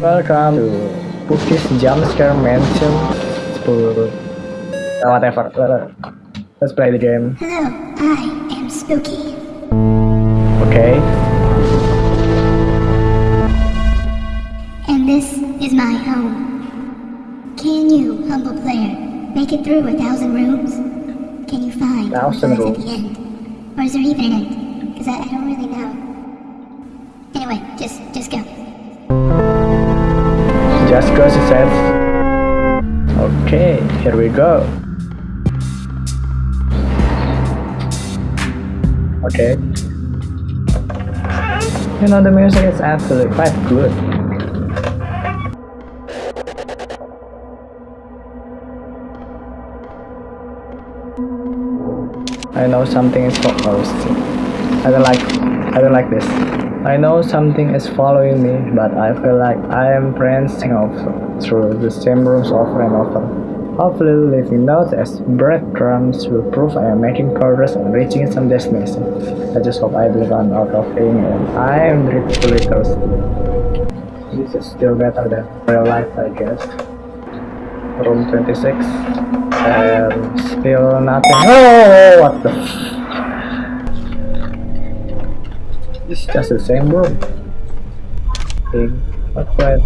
Welcome to Spooky's Jumpscare Mansion. Spook. Uh, whatever. Let's play the game. Hello, I am Spooky. Okay. And this is my home. Can you, humble player, make it through a thousand rooms? Can you find what Thousand at the end? Or is there even an end? Because I, I don't really know. Anyway, just just go. Just go, says. Okay, here we go. Okay. You know, the music is absolutely quite good. I know something is fo- oh, shit. I don't like I don't like this. I know something is following me, but I feel like I am prancing off through the same rooms over and over. Hopefully, leaving notes as breadcrumbs will prove I am making progress and reaching some destination. I just hope I don't run out of ink and I am dreadfully thirsty. This is still better than real life, I guess. Room 26. And still nothing. Oh, what the It's just the same room. Thing. But my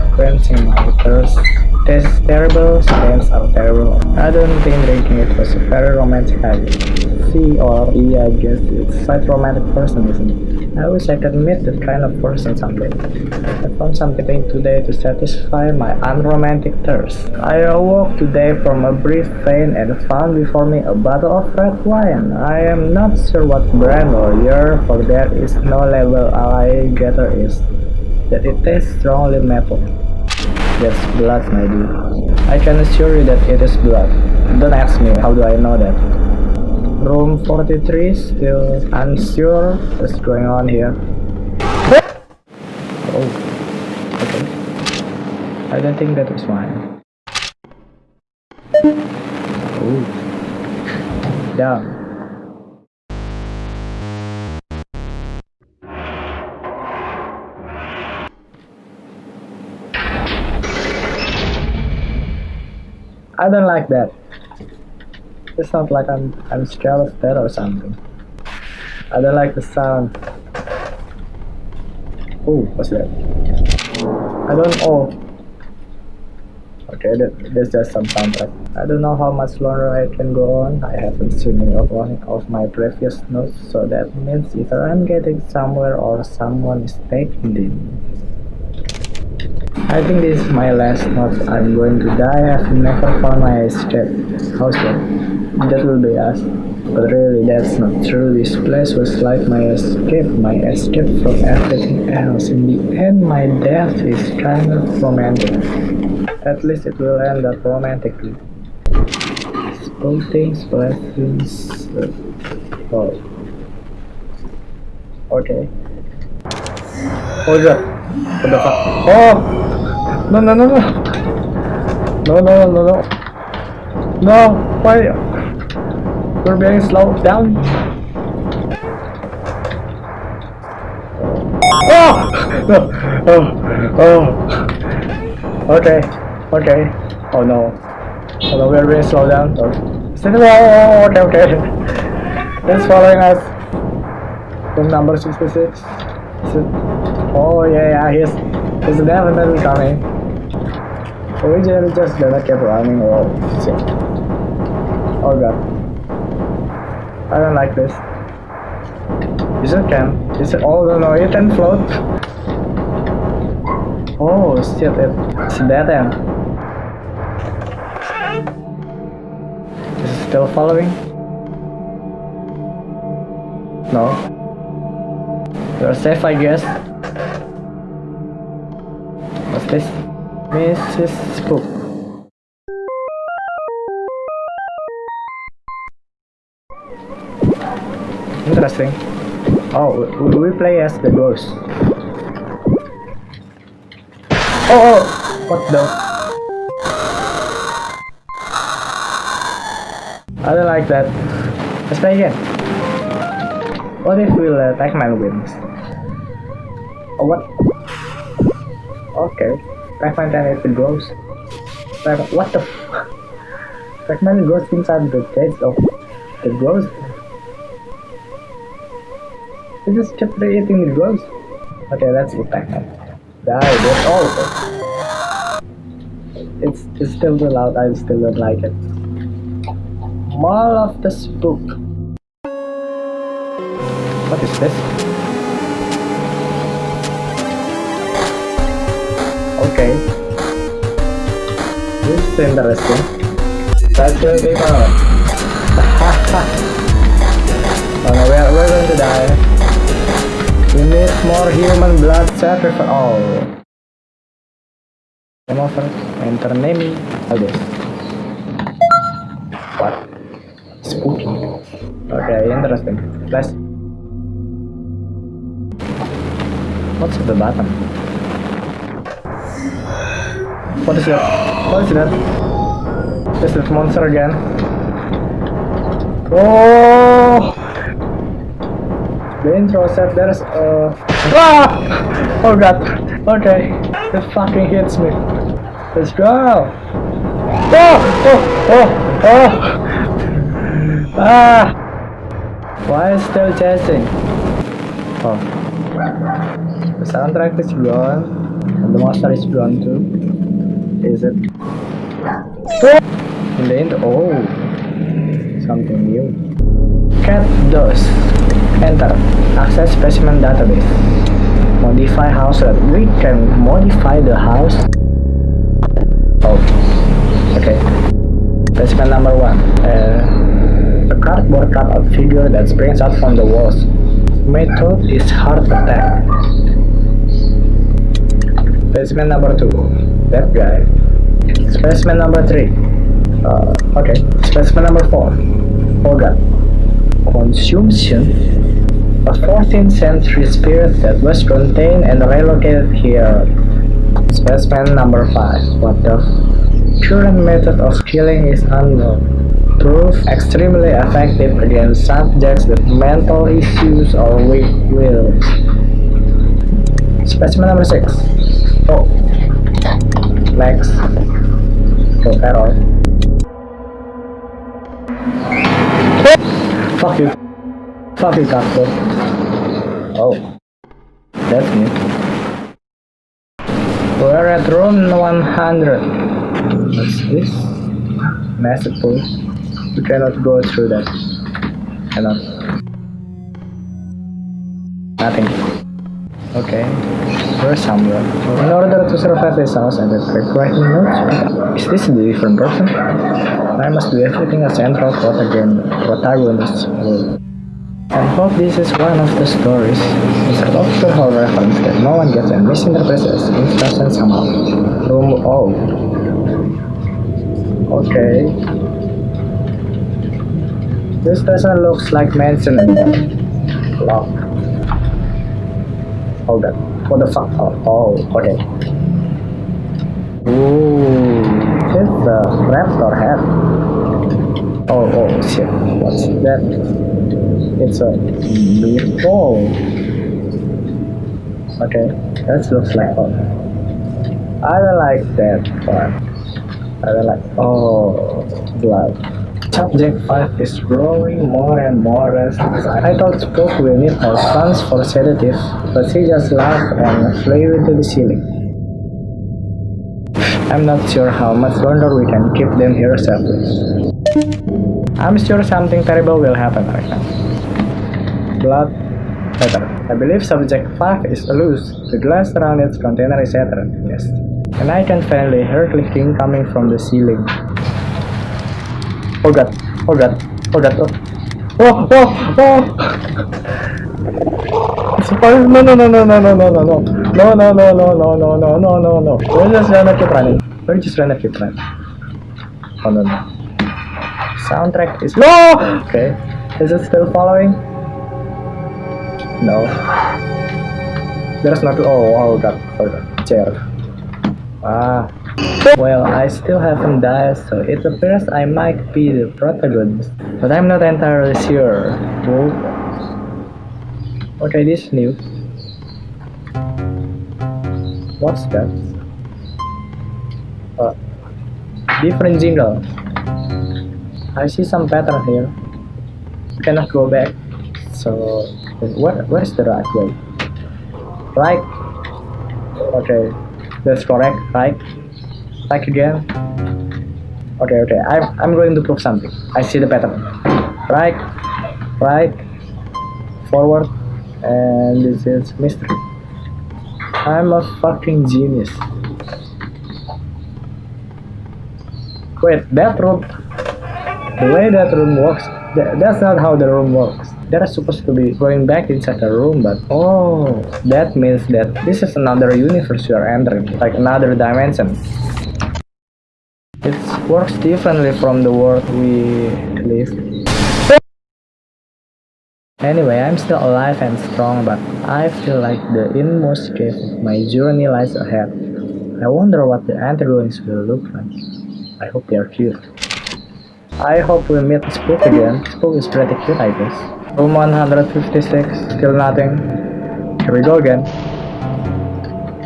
thirst. This terrible stains are terrible. I don't think drinking it was a very romantic idea. C or E, I guess it's quite romantic person, isn't it? I wish I could meet that kind of person someday. I found something today to satisfy my unromantic thirst. I awoke today from a brief faint and found before me a bottle of red wine. I am not sure what brand or year, for there is no label. All I gather is that it tastes strongly maple. That's blood, my dude. I can assure you that it is blood. Don't ask me, how do I know that? Room 43, still unsure what's going on here. Oh, okay. I don't think that is mine. Oh, damn. I don't like that. It's not like I'm I'm scared of that or something. I don't like the sound. Oh, what's that? I don't know. Okay, that, that's just some soundtrack. I don't know how much longer I can go on. I haven't seen any of of my previous notes, so that means either I'm getting somewhere or someone is taking them. I think this is my last note. I'm going to die. I've never found my escape. How's that? That will be us. But really, that's not true. This place was like my escape, my escape from everything else. In the end, my death is kind of romantic. At least it will end up romantically. Small things, blessings. uh, Oh. Okay. Oh god. What the fuck? Oh! No, no, no, no. No, no, no, no. No, why? We're being slowed down. Oh! No. Oh, oh. Okay, okay. Oh no. Oh no, we're being slowed down. Oh, oh, okay, okay. It's following us. Room number 66. Oh yeah, yeah, he's, he's definitely coming. We just, gonna keep running. Oh, shit. Oh god. I don't like this. Is it can? Is it? Oh no, no, can float. Oh shit, it, it's dead end. Is it still following? No. You're safe, I guess. What's this? Mrs. Spook. Interesting. Oh, we, we play as the ghost. Oh, oh, what the? I don't like that. Let's play again. What if we let Pac-Man wins? Oh, what? Okay. Try 5 damage with gross. What the fuck? many gross things are the dead of the gross. Is this temporary anything with gross? Okay, that's good. go. Die, that's all of it. It's, it's still too loud, I still don't like it. Mall of the Spook. What is this? Okay. This is interesting. Let's kill people. oh no, we're, we're going to die. We need more human blood sacrifice. Oh. Game over. Enter name. All this. What? Spooky. Okay, interesting. Let's. What's at the bottom? What is that? What is that? Is that monster again? Oh! The intro said there's a. Ah! Oh god! Okay, it fucking hits me. Let's go! Oh! Oh! Oh! Oh! Ah! Why is still chasing? Oh. The soundtrack is gone. And the monster is gone too. Is it? In the end, oh, something new. Cat DOS. Enter. Access specimen database. Modify house. We can modify the house. Oh, okay. Specimen number one. Uh, a cardboard cutout figure that springs out from the walls. Method is heart attack. Specimen number two. That guy. Specimen number three. Uh, okay. Specimen number four. Oh god. Consumption. A 14th century spirit that was contained and relocated here. Specimen number five. What the? Current method of killing is unknown. Proof extremely effective against subjects with mental issues or weak will. Specimen number six. Oh. Next. Oh, error. Fuck you. Fuck you, Casper. Oh. That's new. We're at room 100. What's this? Massive pool. We cannot go through that. Cannot. Nothing. Okay. We're somewhere. In order to survive this house and the writing notes, is this a different person? I must do everything a central protagon- protagonist will. And hope this is one of the stories. Mr. Doctor Who reference that no one gets and misinterprets as instruction somehow. Room oh, oh. Okay. This doesn't look like mansion anymore. Lock. Oh god. What the fuck? Oh, oh okay. Ooh, it's a uh, raptor head. Oh, oh shit. What's that? It's a ball. Okay, that looks like fun. I don't like that part. I don't like. Oh, blood. Subject 5 is growing more and more restless. I thought Spook will need more funds for sedative, but he just laughed and flew into the ceiling. I'm not sure how much longer we can keep them here safely. I'm sure something terrible will happen right now. Blood Better. I believe subject 5 is loose. The glass around its container is shattered. Yes. And I can finally hear clicking coming from the ceiling. Oh god. Oh god. Oh god. Oh. Oh, oh, oh! A fire. No, no, no, no, no, no, no, no, no. No, no, no, no, no, no, no, no, no, no. We're just gonna keep running. We're just gonna keep running. Oh, no, no. Soundtrack is. No! Okay. Is it still following? No. There's not. Oh, oh god. Oh god. Chair. Ah. Well, I still haven't died, so it appears I might be the protagonist. But I'm not entirely sure. Whoa. Okay, this is new. What's that? Uh, different jingle. I see some pattern here. Cannot go back. So where where's the right way? Right. Okay, that's correct. Right. Right again. Okay, okay. I'm I'm going to prove something. I see the pattern. Right, right, forward, and this is mystery. I'm a fucking genius. Wait, that room. The way that room works, tha- that's not how the room works. They're supposed to be going back inside the room, but oh, that means that this is another universe you are entering, like another dimension. It works differently from the world we live. Anyway, I'm still alive and strong, but I feel like the inmost cave of my journey lies ahead. I wonder what the antagonist will look like. I hope they are cute. I hope we meet Spook again. Spook is pretty cute, I guess. Room 156, still nothing. Here we go again.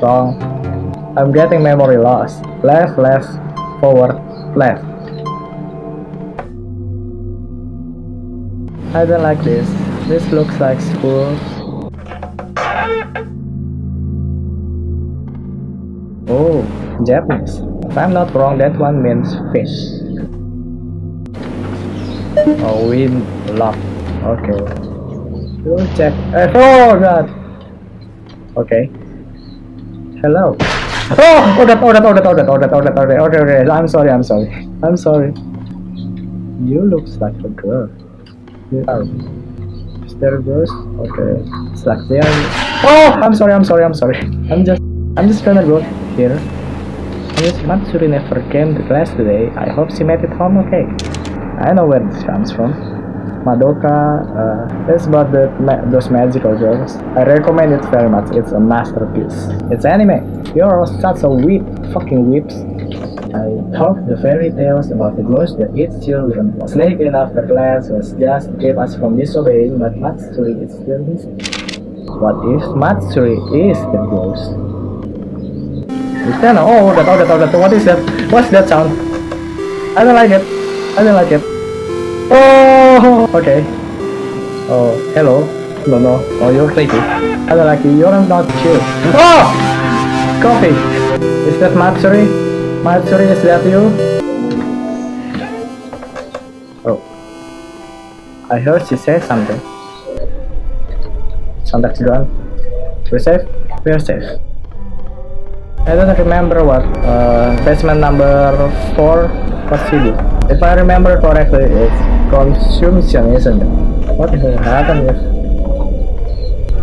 Wrong. I'm getting memory loss. Left, left, forward, left. I don't like this. This looks like school. Oh, Japanese. If I'm not wrong, that one means fish. Oh, wind lock. Okay. We'll check. Uh, oh god. Okay. Hello. Oh, oh that, oh that, oh that, oh that, oh that, oh that, oh that, okay, okay. I'm sorry, I'm sorry. I'm sorry. You looks like a girl. You are. There ghost? Okay. It's like they. Oh, I'm sorry, I'm sorry, I'm sorry. I'm just, I'm just gonna go here. Miss Matsuri never came to class today. I hope she made it home okay. I know where this comes from. Madoka, uh, it's about the ma those magical girls. I recommend it very much. It's a masterpiece. It's anime. You're all such a whip, fucking whips. I hope the fairy tales about the ghost that eats children sneaking after class was just to keep us from disobeying, but Matsuri is still missing. What if Matsuri is the ghost? Is that oh that oh that oh that what is that? What's that sound? I don't like it. I don't like it. Oh okay. Oh hello. No no. Oh you're creepy. I don't like you. You're not cute. Oh coffee. Is that Matsuri? Matsuri is that you? Oh. I heard she said something. Soundtrack's gone. We're safe? We're safe. I don't remember what uh, basement number 4 what she did. If I remember correctly, it's consumption, isn't it? What will happen.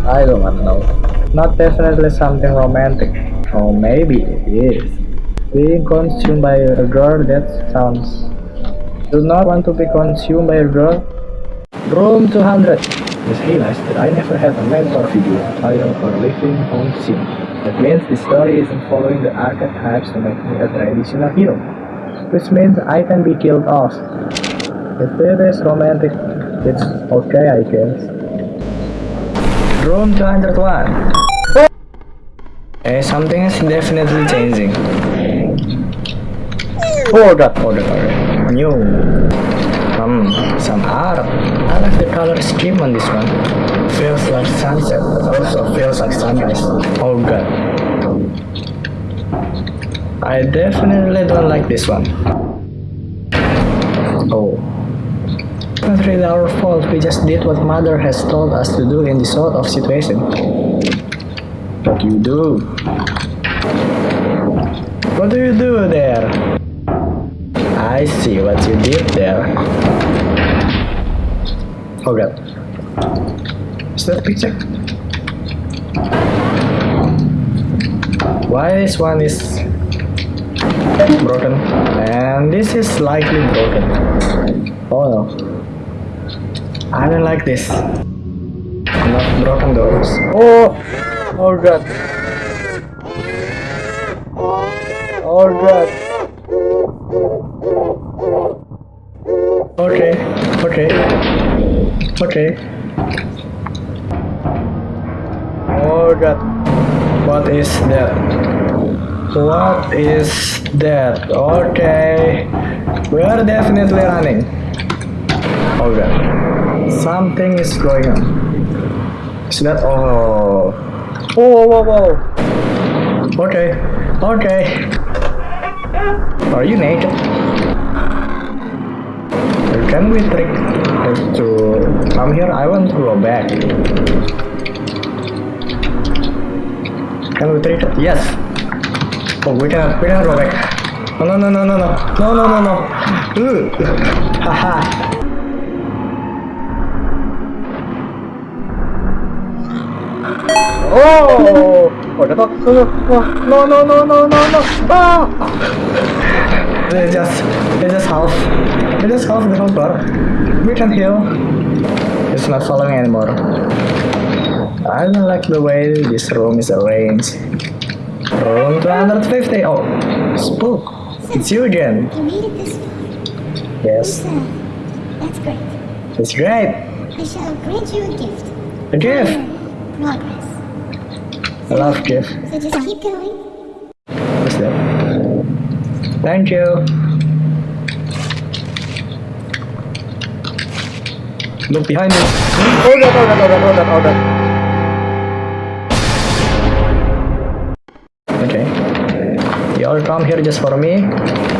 I don't know. Not definitely something romantic. Or maybe it is. Being consumed by a girl, that sounds... Do not want to be consumed by a girl? Room 200. Just realized that I never had a mentor figure, title, or living home scene. That means the story isn't following the archetypes to make me a traditional hero. Which means I can be killed off. If it is romantic, it's okay I guess. Room 201. Eh, something is definitely changing. God, oh. New. Hmm, some art. I like the color scheme on this one. Feels like sunset, but also feels like sunrise. Oh god. I definitely don't like this one. Oh. Not really our fault, we just did what mother has told us to do in this sort of situation. What do you do? What do you do there? I see what you did there. Oh god. Is that a picture? Why this one is broken and this is slightly broken. Oh no. I don't like this. Not broken doors. Oh! Oh god. Oh god. Okay, okay, okay. Oh god, what is that? What is that? Okay. We are definitely running. Oh, okay. Something is going on. Is that oh Whoa whoa whoa Okay. Okay. Are you naked? Can we trick her to come here? I want to go back. Can we trick her? Yes. Oh, we cannot, we cannot go back. No, no, no, no, no, no, no, no, no, no. Haha. Oh! Oh, the dog. No, no, no, no, no, no, no. Ah! They just, they just half. They just half the number. We can heal. It's not following anymore. I don't like the way this room is arranged. Room 250. Oh, spook. It's you again. You made it this far. Yes, that's great. it's great. I shall grant you a gift. A gift. Progress. I love gift. So just keep going. Thank you. Look behind you. Hold on, hold on, hold on, hold on, hold on. Okay. You all come here just for me?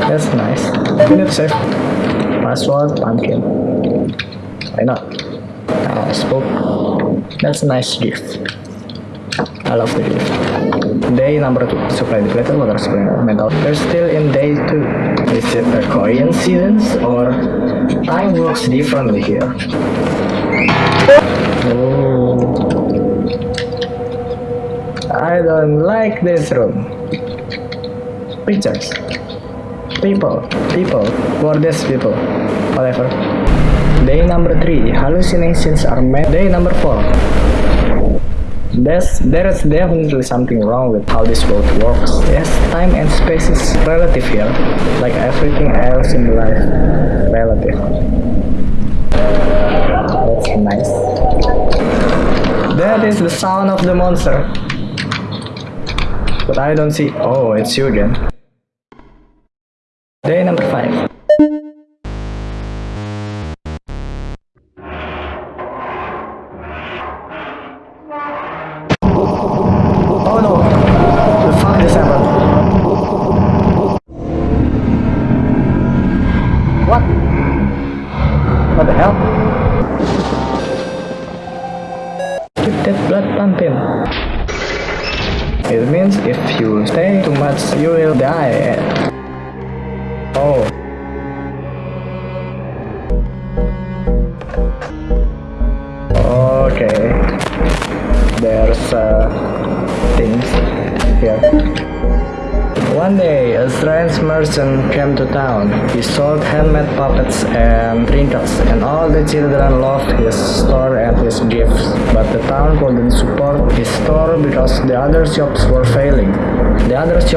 That's nice. Minute safe. Password, pumpkin. Why not? Oh, spoke. That's a nice gift. I love gift. Day number two. Supply depleted water supply oh metal. We're still in day two. Is it a coincidence or time works differently here? Oh. I don't like this room. Pictures. People. People. These people? Whatever. Day number three. Hallucinations are made. Day number four. There's, there is definitely something wrong with how this world works. Yes, time and space is relative here, like everything else in life. Relative. That's nice. That is the sound of the monster. But I don't see. Oh, it's you again.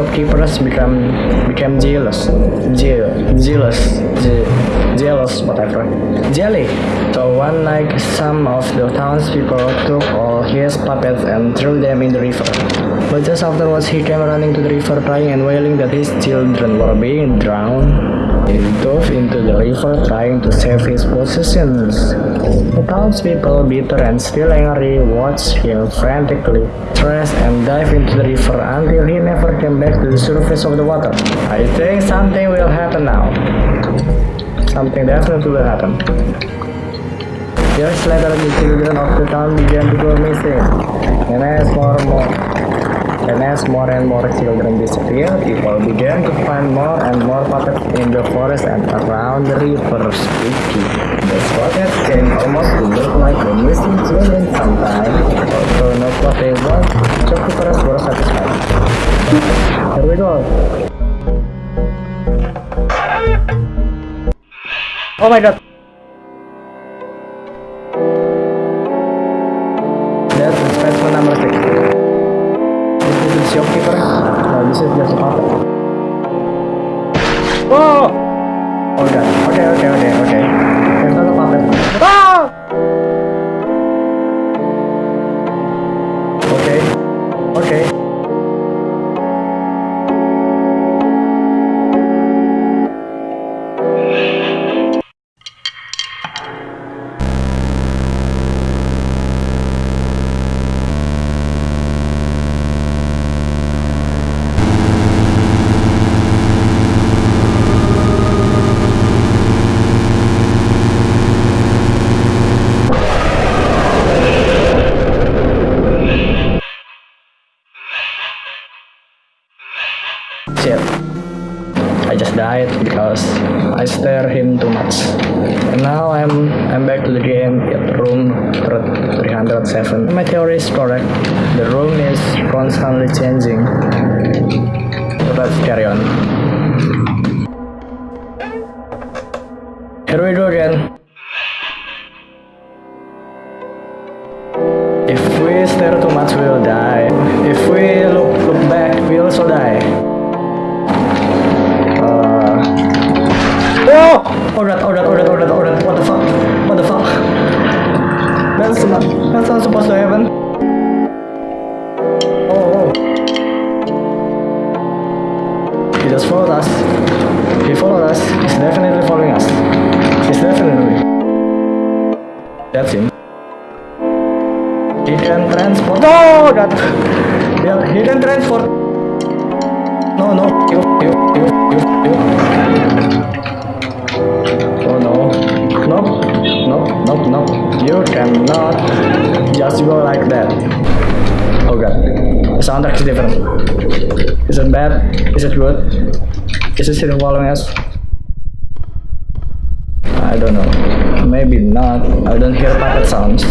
Shopkeepers became became jealous, Je- jealous, Je- jealous, whatever, jelly. So one night, some of the townspeople took all his puppets and threw them in the river. But just afterwards, he came running to the river, crying and wailing that his children were being drowned. He dove into the river, trying to save his possessions. The townspeople, bitter and still angry, watched him frantically, stressed and dive into the river until he never came back to the surface of the water. I think something will happen now. Something definitely will happen. Years later, the children of the town began to go missing. And as as more and more children disappeared, people began to find more and more puppets in the forest and around the river. Spooky. The spotted can almost look like the missing children sometimes. Although not what they want, shopkeepers were satisfied. Here we go. Oh my god. Nope. Nope. You cannot just go like that. Oh god. The soundtrack is different. Is it bad? Is it good? Is it still following us? I don't know. Maybe not. I don't hear puppet sounds.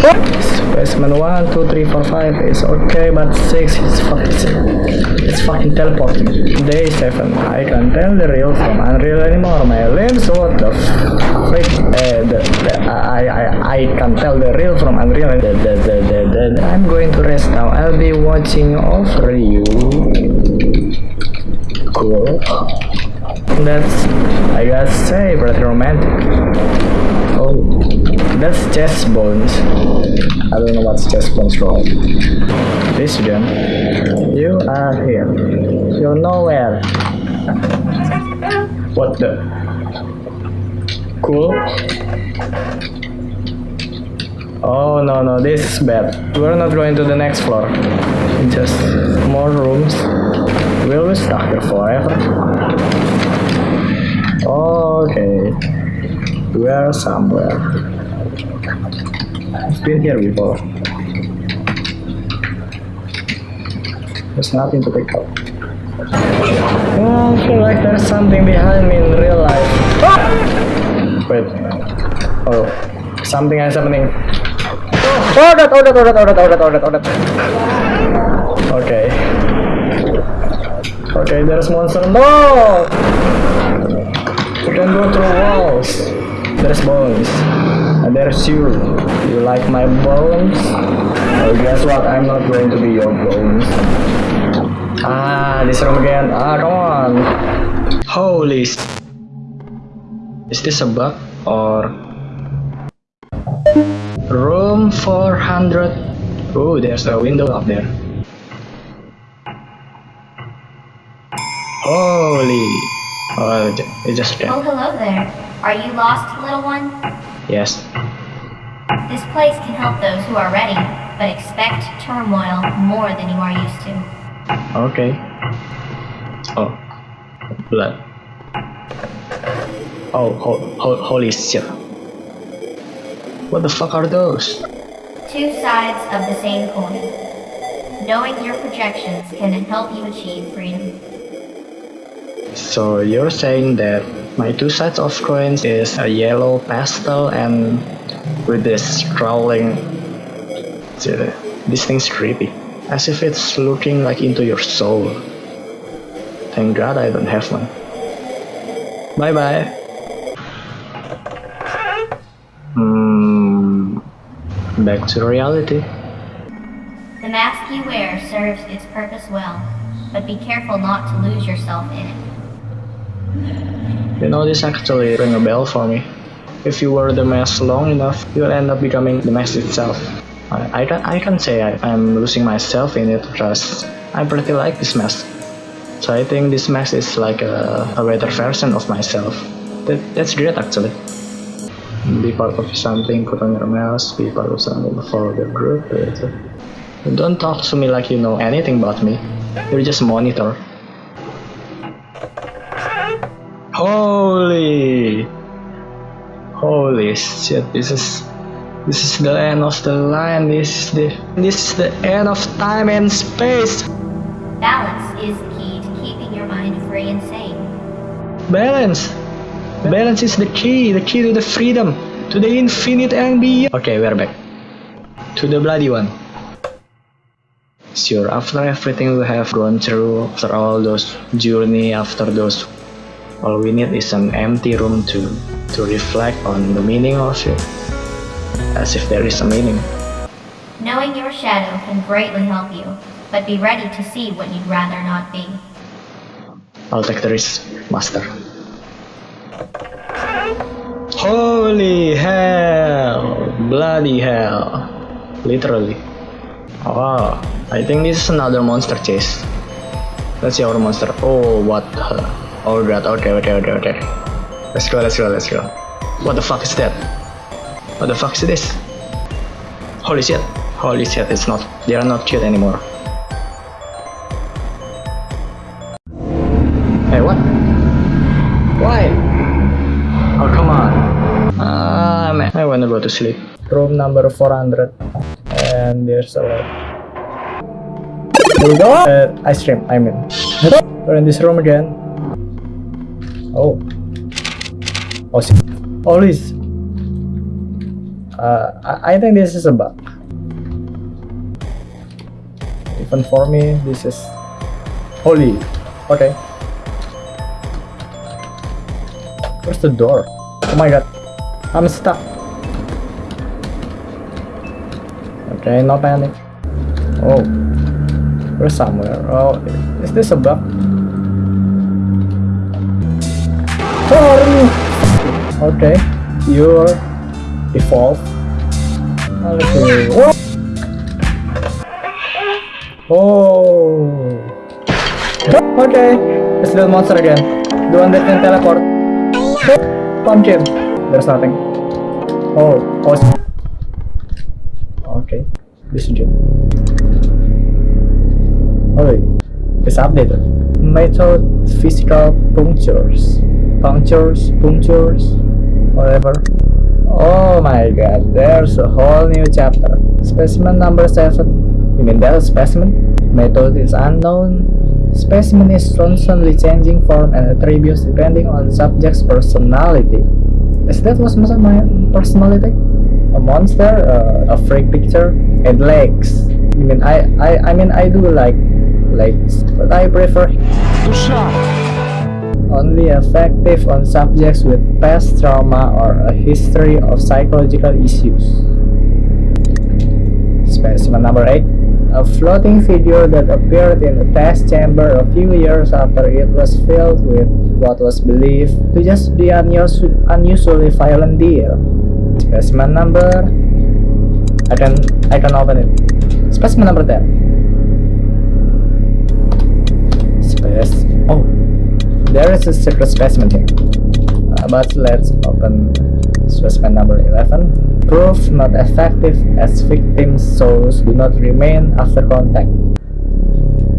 Specimen 1, 2, 3, 4, 5 is okay, but 6 is fucking it's fucking teleporting. Day 7. I can't tell the real from unreal anymore. My limbs, what the frick? Uh, the, the, I, I, I can't tell the real from unreal. The, the, the, the, I'm going to rest now. I'll be watching over you. Cool. That's, I gotta say, pretty romantic. Oh, that's chest bones. I don't know what's chest bones from. This again. You are here. You're nowhere. What the? Cool. Oh no no, this is bad. We're not going to the next floor. Just more rooms. We'll we stuck here forever? Okay. We are somewhere. Been here before. There's nothing to pick up. Oh, I feel like there's something behind me in real life. Ah! Wait. Oh, something is happening. Oh, oh, that, oh, that, oh, that, oh, that, oh, that, oh, that, oh, that. Okay. Okay, there's monster. No! You can go through walls. There's bones. There's you. You like my bones? Oh, guess what? I'm not going to be your bones. Ah, this room again. Ah, come on. Holy. s- Is this a bug or room 400? Oh, there's a window up there. Holy. Oh, it- it just Oh, hello there. Are you lost, little one? Yes. This place can help those who are ready, but expect turmoil more than you are used to. Okay. Oh, blood. Oh, ho ho holy shit. What the fuck are those? Two sides of the same coin. Knowing your projections can help you achieve freedom. So you're saying that my two sides of coins is a yellow pastel and with this crawling. See, This thing's creepy. As if it's looking like into your soul. Thank God I don't have one. Bye bye. Hmm. Back to reality. The mask you wear serves its purpose well, but be careful not to lose yourself in it. You know, this actually ring a bell for me. If you wear the mask long enough, you'll end up becoming the mask itself. I, I, can, I can say I, I'm losing myself in it because I pretty like this mask. So I think this mask is like a, a better version of myself. That, that's great actually. Be part of something, put on your mask, be part of something, follow the group. Don't talk to me like you know anything about me. You're just a monitor. Holy! Holy shit! This is this is the end of the line. This is the this is the end of time and space. Balance is the key to keeping your mind free and sane. Balance! Balance is the key, the key to the freedom, to the infinite and beyond. Okay, we're back. To the bloody one. Sure, after everything we have gone through, after all those journey, after those, all we need is an empty room to, to reflect on the meaning of it. As if there is a meaning. Knowing your shadow can greatly help you, but be ready to see what you'd rather not be. I'll take the risk, Master. Holy hell! Bloody hell! Literally. Oh, I think this is another monster chase. Let's see our monster. Oh, what the? Oh god, okay, okay, okay, okay. Let's go, let's go, let's go. What the fuck is that? What the fuck is this? Holy shit. Holy shit, it's not. They are not cute anymore. Hey, what? Why? Oh, come on. Ah, man. I wanna go to sleep. Room number 400. And there's a lot. Here we go. Uh, ice cream, I mean. We're in this room again. Oh, shit. Oh. Uh, I, I think this is a bug. Even for me, this is holy. Okay. Where's the door? Oh my god. I'm stuck. Okay, no panic. Oh. We're somewhere. Oh, is this a bug? Okay. your default. Okay. Oh. oh. Okay. It's the monster again. The one that can teleport. Pumpkin. There's nothing. Oh. Oh. Okay. Is it. Oh, it's updated. Method physical punctures. Punctures, punctures, whatever. Oh my god, there's a whole new chapter. Specimen number 7. You mean that specimen? Method is unknown. Specimen is constantly changing form and attributes depending on subject's personality. Is that was my personality? A monster, uh, a freak picture, and legs. You mean I, I, I mean I do like legs, but I prefer only effective on subjects with past trauma or a history of psychological issues. Specimen number 8. A floating figure that appeared in a test chamber a few years after it was filled with what was believed to just be unus- unusually violent deer. Specimen number... I can, I can open it. Specimen number 10. Space... Oh, there is a secret specimen here. Uh, but let's open specimen number 11. Proof not effective as victims' souls do not remain after contact.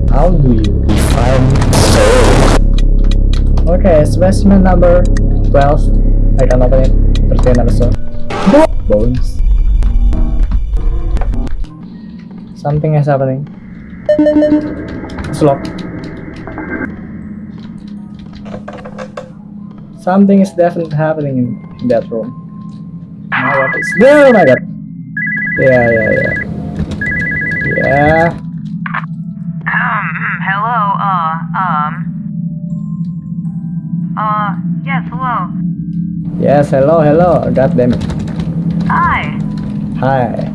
How do you define soul? Okay, specimen number 12. I can open it. 13 also. Bones. Something is happening. It's locked. Something is definitely happening in, in that room. Now what is Oh my god! Yeah, yeah, yeah. Yeah. Um, hello, uh, um. Uh, yes, hello. Yes, hello, hello. God damn it. Hi. Hi.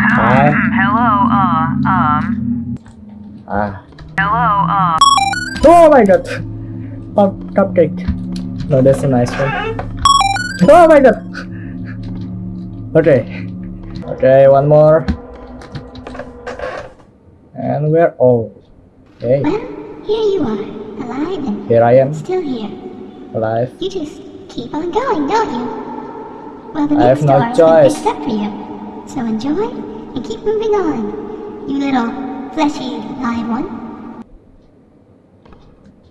Um, Hi. hello, uh, um. Ah. Hello, uh. Oh my god! Pop cupcake. No, that's a nice one. Oh my god! Okay. Okay, one more. And we're all. Hey, Well, here you are, alive and here I am, still here. alive. You just keep on going, don't you? Well, the I have next no door choice. up for you. So enjoy and keep moving on, you little fleshy live one.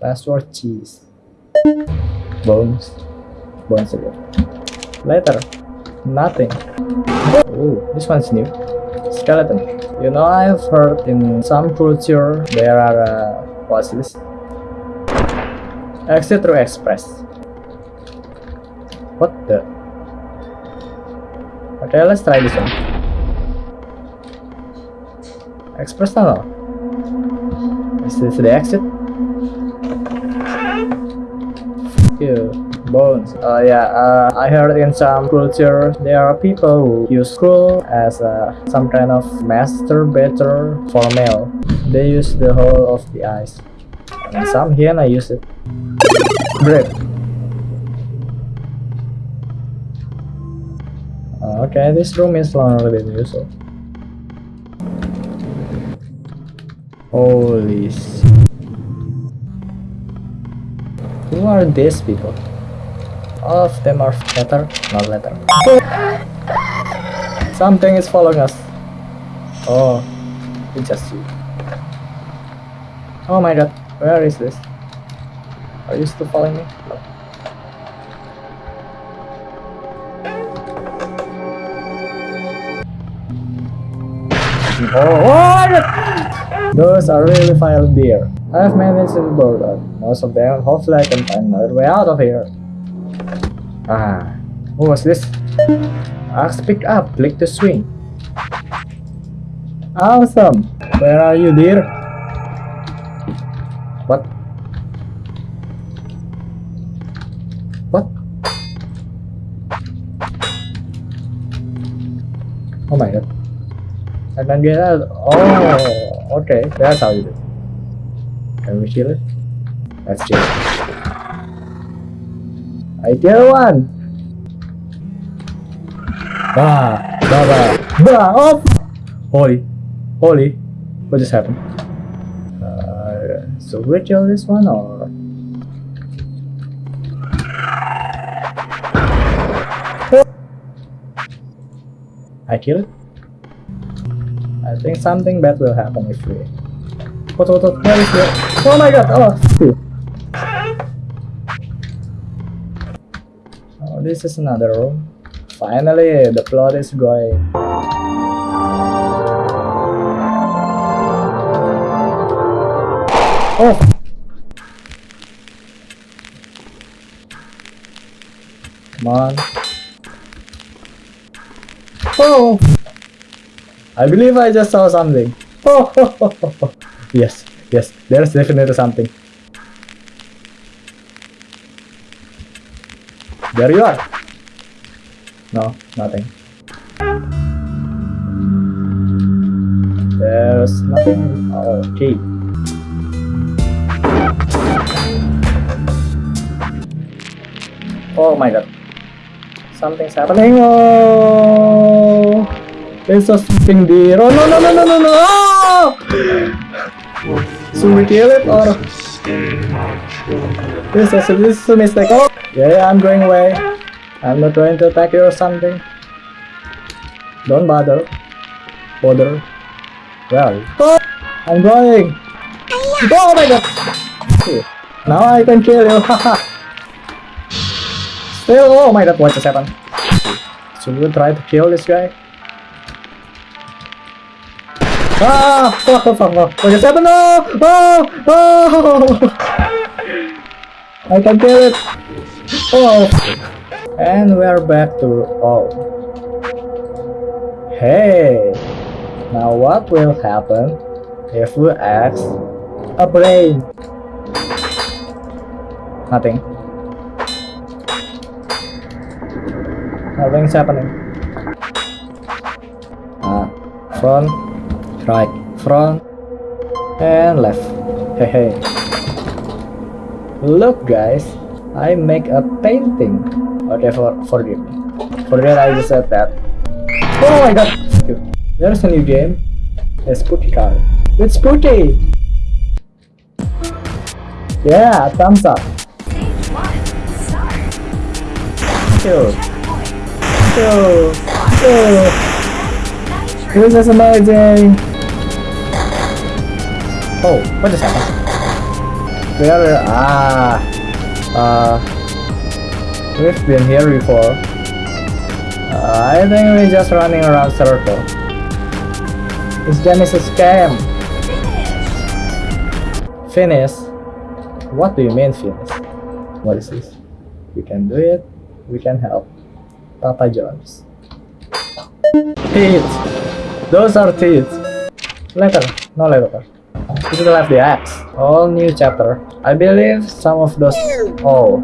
Password cheese. Bones. Bones again. Later. Nothing. Oh, this one's new. Skeleton. You know, I've heard in some culture there are uh, what's this? Exit through express. What the? Okay, let's try this one. Express tunnel. Is this the exit? Bones. Uh, yeah, uh, I heard in some culture there are people who use scroll as uh, some kind of masturbator for male. They use the whole of the eyes. And some hyena use it. Great. Uh, okay, this room is longer than usual. Holy s- Who are these people? All of them are letter, not letter. Something is following us. Oh, it's just you. Oh my god, where is this? Are you still following me? No. Oh, what? Those are really vile deer. I've managed to board most of them. Hopefully I can find another way out of here. Ah, was this? Axe pick up, click to swing. Awesome! Where are you, dear? What? What? Oh my god. I can get out. Oh, okay. That's how you do it. Can we kill it? Let's kill it. I kill one! Bah! Bah! Bah! Bah! Oh! Holy! Holy! What just happened? Uh, so we kill this one or? I kill it? I think something bad will happen if we... What, what, what, where is the... Oh my god! Oh! This is another room. Finally, the plot is going. Oh! Come on. Oh! I believe I just saw something. Oh, yes, yes, there's definitely something. There you are. No, nothing. There's nothing. Okay. Oh my god. Something's happening. Oh! It's a sleeping deer. Oh no no no no no no! Oh! Should we kill it or? This is this is a mistake. Oh! Yeah, yeah, I'm going away. I'm not going to attack you or something. Don't bother. Bother. You? Oh! I'm going! Oh my god! Now I can kill you, haha! Still, oh my god, what just happened? Should we try to kill this guy? Ah! Fuck, fuck, fuck, fuck. What just happened? No! Oh! Oh! I can kill it! Oh! And we're back to... Oh. Hey! Now what will happen if we ask a brain? Nothing. Nothing's happening. Ah, front, right, front, and left. Hey, hey. Look, guys, I make a painting. Okay, for forgive me. Forget I just said that. Oh my god! There's a new game. A Spooky card. It's Spooky! Yeah, thumbs up. Two. Two. Two. This is amazing! Oh, what just happened? Where? Are ah. Uh. We've been here before. Uh, I think we're just running around circle. This game is a scam. Finish? What do you mean finish? What is this? We can do it. We can help. Papa Jones. Teeth! Those are teeth! Letter. No letter. The axe. All new chapter. I believe some of those... Oh.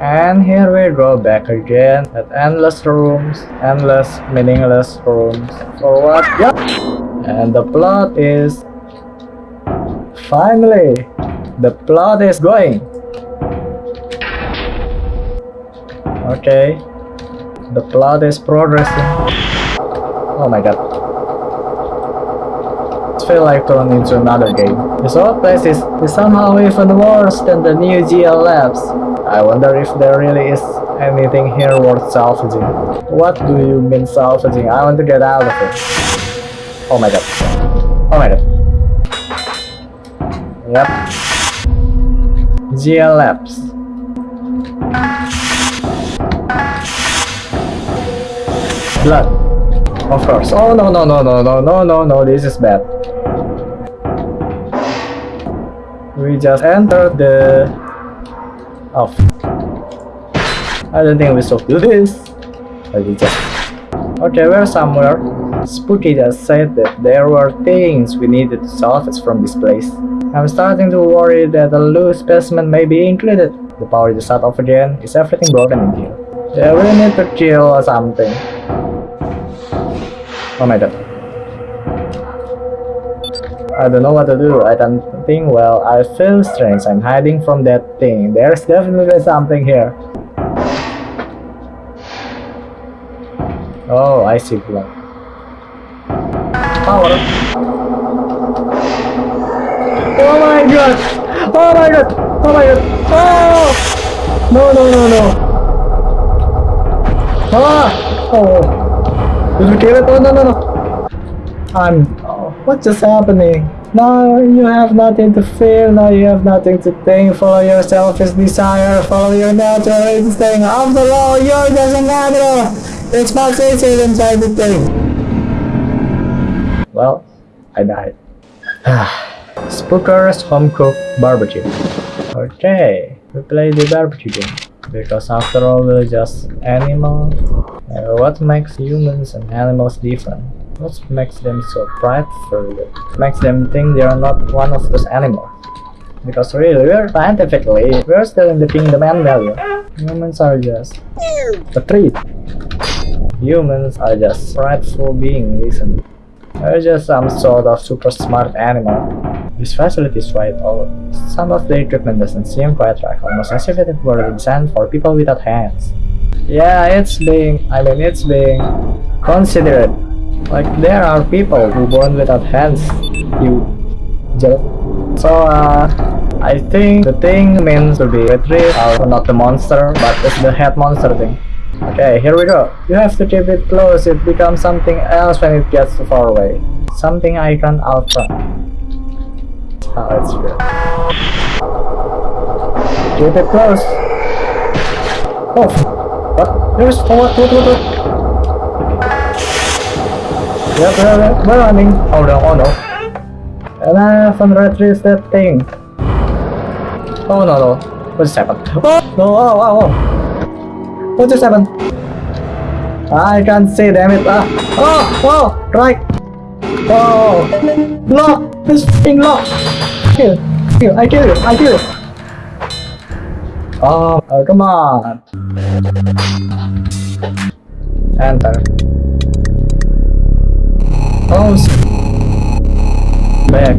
And here we go back again at endless rooms, endless meaningless rooms. For what? Yep. And the plot is finally the plot is going. Okay. The plot is progressing. Oh my god. It feels like turning into another game. This old place is, is somehow even worse than the new GL Labs. I wonder if there really is anything here worth salvaging. What do you mean salvaging? I want to get out of it. Oh my god. Oh my god. Yep. GL Labs. Blood. Of course. Oh no no no no no no no no this is bad. We just entered the oh, off. I don't think we should do this. But we just Okay, we're somewhere. Spooky just said that there were things we needed to salvage from this place. I'm starting to worry that a loose specimen may be included. The power just shut off again. Is everything broken in here? Yeah, we need to kill or something. Oh my god. I don't know what to do. I don't think well. I feel strange. I'm hiding from that thing. There's definitely something here. Oh, I see blood. Power. Oh my god! Oh my god! Oh my god! Oh! No, no, no, no! Ah! Oh! Did we kill it? Oh, no, no, no! I'm... What's just happening? Now you have nothing to fear, now you have nothing to think, follow your selfish desire, follow your natural instinct, after all, you're just an animal! It's much easier inside the thing! Well, I died. Spooker's Home Cooked Barbecue. Okay, we play the barbecue game. Because after all, we're just animals. Uh, what makes humans and animals different? What makes them so prideful? What makes them think they are not one of those animals? Because really, we're scientifically, we're still in the kingdom animal. Humans are just a treat. Humans are just prideful beings, listen. We're just some sort of super smart animal. This facility is quite old. Some of the equipment doesn't seem quite right, almost as if it were designed for people without hands. Yeah, it's being, I mean it's being considerate. Like there are people who born without hands, you jerk. So uh, I think the thing means to be retrieved, or not the monster, but it's the head monster thing. Okay, here we go. You have to keep it close, it becomes something else when it gets too far away. Something Icon Ultra. Oh, it's good. Keep it close. Oh, what? There's what? What? What? What? Yep, yep, yep. We're running. Oh no, oh no. And I haven't retrieved that thing. Oh no, no. What just happened? Oh, no, oh, oh, oh. What just happened? I can't see, damn it. Ah. Oh, oh, right. Oh, lock. This thing lock. Kill, kill. I kill you. I kill you. Oh, oh, come on. Enter. Oh, s- back.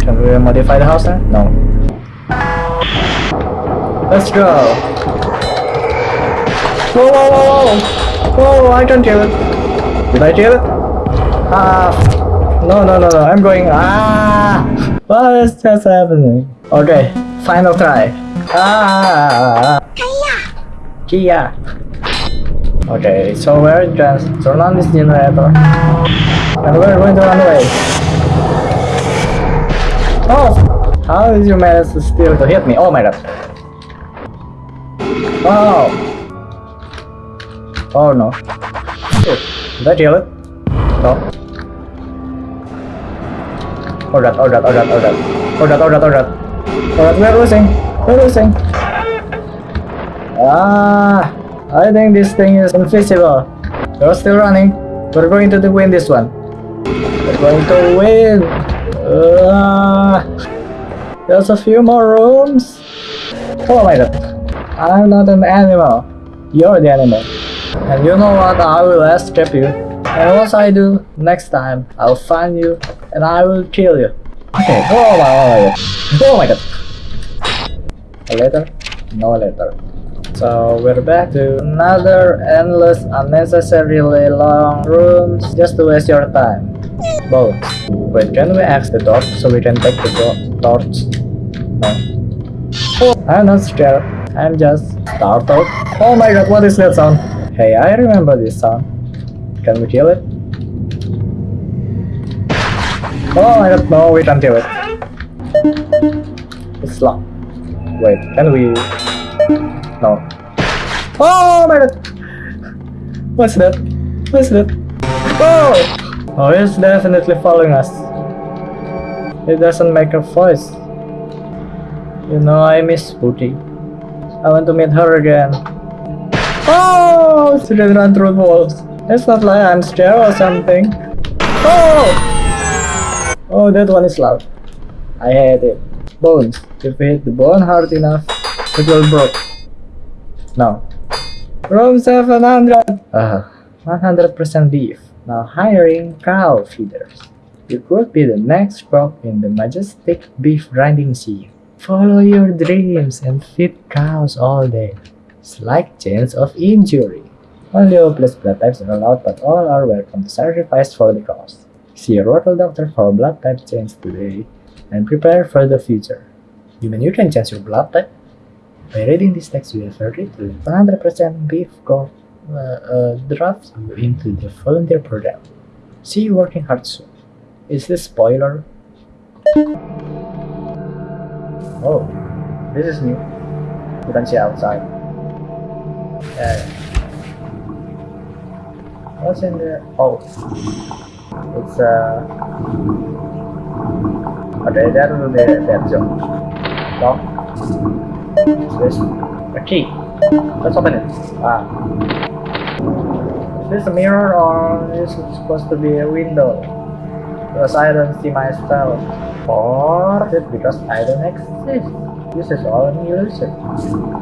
Can we modify the house now? No. Let's go. Whoa, whoa, whoa, whoa! Whoa, I can't kill it. Did I kill it? Ah! No, no, no, no! I'm going. Ah! What is just happening? Okay, final try. Ah! Kia. Okay, so we're just turn on this generator, and we're going to run away. Oh! How did you manage to still to hit me? Oh my god! Oh! Oh no! Shit. Did I kill it? No. Or that, or that, or that, or that. Or that, or that, or that. Or that, we're losing. We're losing. Ah, I think this thing is invisible. We're still running. We're going to win this one. We're going to win. Ah, there's a few more rooms. Oh my god. I'm not an animal. You're the animal. And you know what? I will escape you. And once I do, next time, I'll find you and I will kill you. Okay. Oh my, oh my god. Oh my god. A letter? No letter. So we're back to another endless, unnecessarily long rooms just to waste your time. Bones. Wait, can we axe the torch so we can take the to- torch? No. I'm not scared. I'm just startled. Oh my god, what is that sound? Hey, I remember this sound. Can we kill it? Oh my god, no, we can't kill it. It's locked. Wait, can we... No. Oh my god! What's that? What's that? Oh! Oh, it's definitely following us. It doesn't make a voice. You know, I miss Booty. I want to meet her again. Oh! She didn't run through the walls. It's not like I'm scared or something. Oh! Oh, that one is loud. I hate it. Bones. If we hit the bone hard enough, it will break. No. Room 700! Uh, 100% beef. Now hiring cow feeders. You could be the next crop in the majestic beef grinding sea. Follow your dreams and feed cows all day. Slight chance of injury. Only hopeless blood types are allowed, but all are welcome to sacrifice for the cause. See your local doctor for blood type change today and prepare for the future. You mean you can change your blood type? By reading this text, you have agreed to 100% beef corp uh, uh, drafts into the volunteer program. See you working hard soon. Is this spoiler? Oh, this is new. You can see outside. Yeah. What's in there? Oh, it's uh. Okay, that will be that zone. Lock. This? A key. Let's open it. Ah. Is this a mirror or is it supposed to be a window? Because I don't see myself. Or is it because I don't exist? This is all an illusion.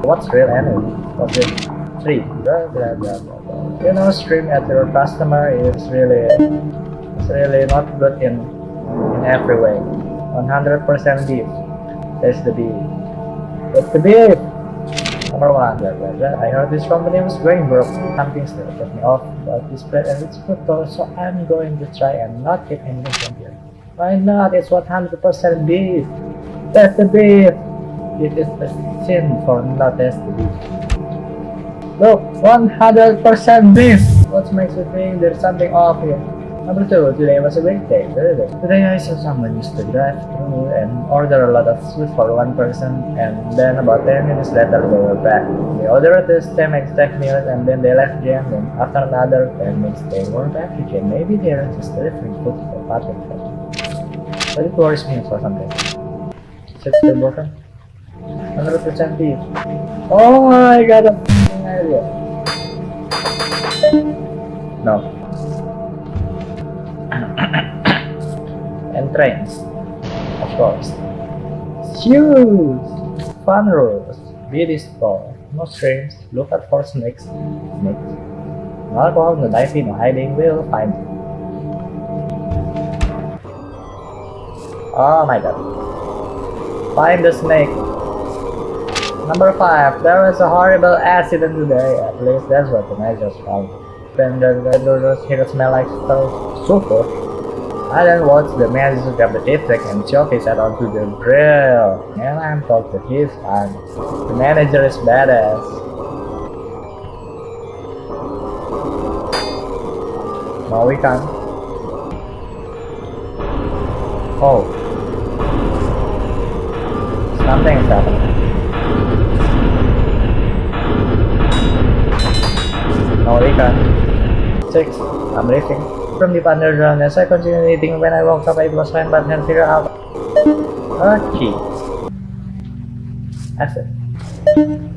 What's real anyway? What's it? Three. Blah, blah, blah, blah. You know, stream at your customer is really, it's really not good in, in every way. 100% beef. There's the beef. What's the beef? Number one, blah, blah, blah. I heard this company was going broke. Something still put me off about this bread and its fructose, so I'm going to try and not get anything from here. Why not? It's 100% beef. That's the beef. It is a sin for not the beef. Look, 100% beef. What makes you think there's something off here? Two, today was a great day. Today I saw someone used to drive through and order a lot of food for one person and then about 10 minutes later they were back. They ordered the same exact meal and then they left again and after another 10 minutes they were back again. Maybe they are just delivering food for pattern. But it worries me for something. It still broken? 100% beef. Oh I got a f***ing idea. No. and trains, of course. Shoes! Fun rules. BD store. No streams. Look out for snakes. Snakes. No alcohol, no diving, no hiding. We'll find. Oh my god. Find the snake. Number 5. There was a horrible accident today. At least that's what the managers found. Then the vendors here smell like so sulfur. I then watched the manager grab the toothpick and shove his head onto the grill. And I'm talking that he's fine. The manager is badass. No, we can't. Oh. Something is happening. No, we can't. Six. I'm leaving. from the underground. As I continued eating, when I woke up, it was fine, but then figure out a key. Exit.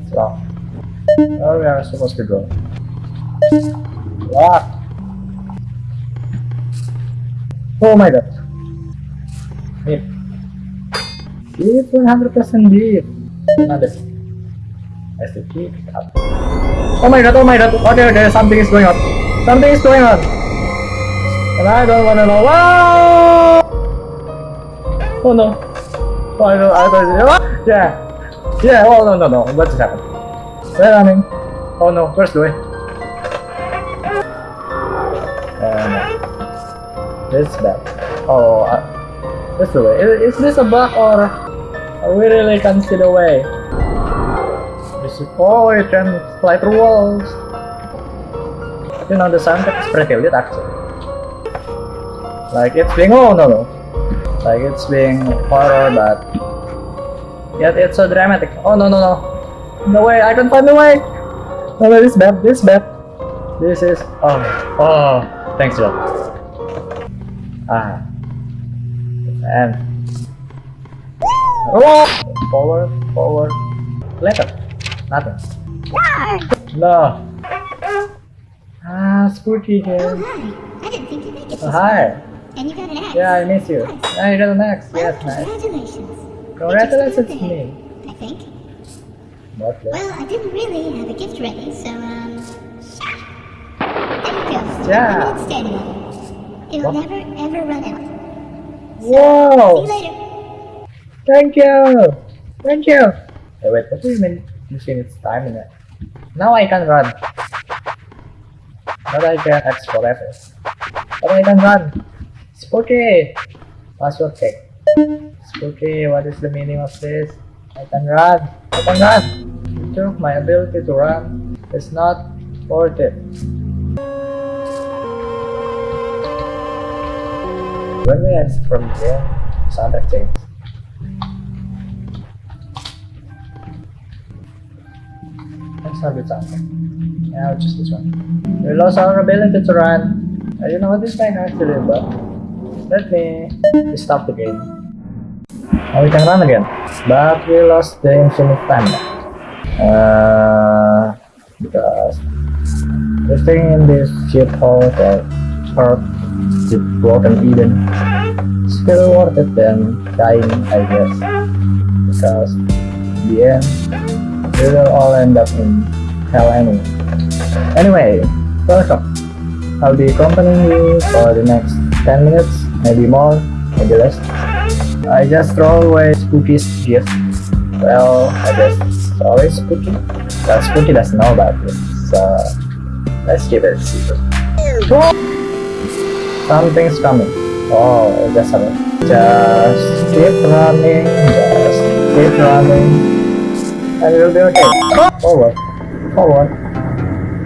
So, where we are supposed to go? What? Oh my god. Deep. Deep, 100% deep. Another. That's the key. Up. Oh my god, oh my god. Oh, there, there, something is going on. Something is going on. And I don't wanna know. Wow! Oh no. Oh, I don't, I don't, yeah. Yeah, oh no, no, no. What just happened? Where am I? Oh no, where's the way? Uh, no. This is bad. Oh, uh, this the way. Is, is this a bug or we really can't see the way? This is, oh, you can fly through walls. You know, the soundtrack is pretty lit actually. Like it's being, oh no no. Like it's being horror but yet it's so dramatic. Oh no no no. No way, I can't find the way! No way, this is bad, this is bad. This is, oh, oh, thanks Joe. Ah. And. Oh! Forward, forward. Later. Nothing. No. Ah, spooky Oh, hi. I didn't think you'd make it Oh, hi. And you got an axe. Yeah, I miss you. Nice. Ah, you got an axe. Well, Yes, nice. congratulations. Congratulations to me. I think. The? Well, I didn't really have a gift ready, so, um... There you go. Yeah. Limited standing. It'll What? never, ever run out. See Whoa! you later. Thank you! Thank you! Hey, wait, what do you mean you see its time in it? Now I can run. I can X forever. But I can run. Spooky! Password check. Spooky, what is the meaning of this? I can run. I can run! True, my ability to run is not worth it. When we exit from here, soundtrack changes. Let's not do something. Yeah, I'll this one. We lost our ability to run. I don't know what this might actually but let me stop the game. Now we can run again. But we lost the infinite time. Uh, because the thing in this shithole that Earth the broken Eden still worth it than dying I guess because in the end we will all end up in hell anyway. Anyway, welcome. I'll be accompanying you for the next 10 minutes, maybe more, maybe less. I just throw away Spooky's gift. Well, I guess sorry Spooky. Well, Spooky doesn't know about this, so let's keep it secret. Something's coming. Oh, it just happened. Just keep running, just keep running, and it'll be okay. Forward, forward.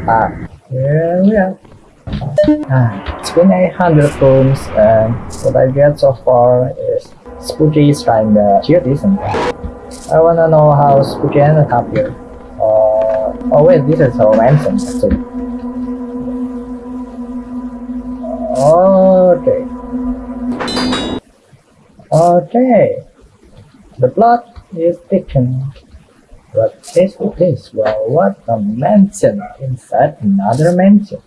Ah, here we are. Ah, it's been 800 rooms, and what I get so far is Spooky is kinda cute, isn't? I wanna know how Spooky ended up here. Uh, oh wait, this is romancing actually. Okay. Okay. The plot is taken. This is this? Well, what a mansion inside another mansion.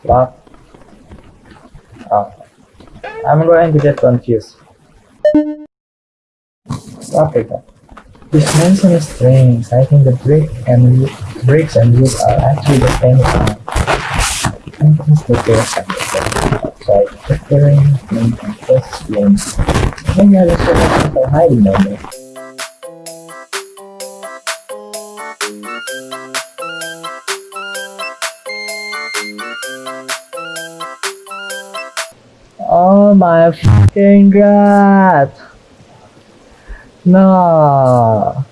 Plot. Oh. Ah, I'm going to get confused. Then. This mansion is strange. I think the brick and bricks and wood are actually the same. Entrance to the Preparing. Maybe I just have there. Oh my fucking god! No.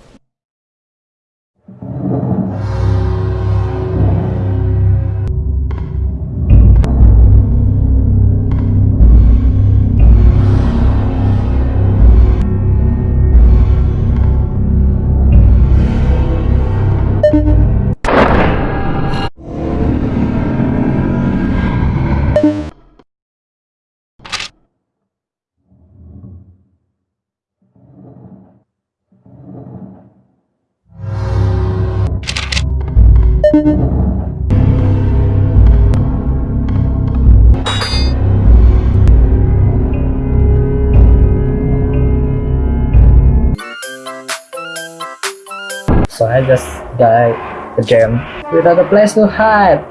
Died the gem without a place to hide.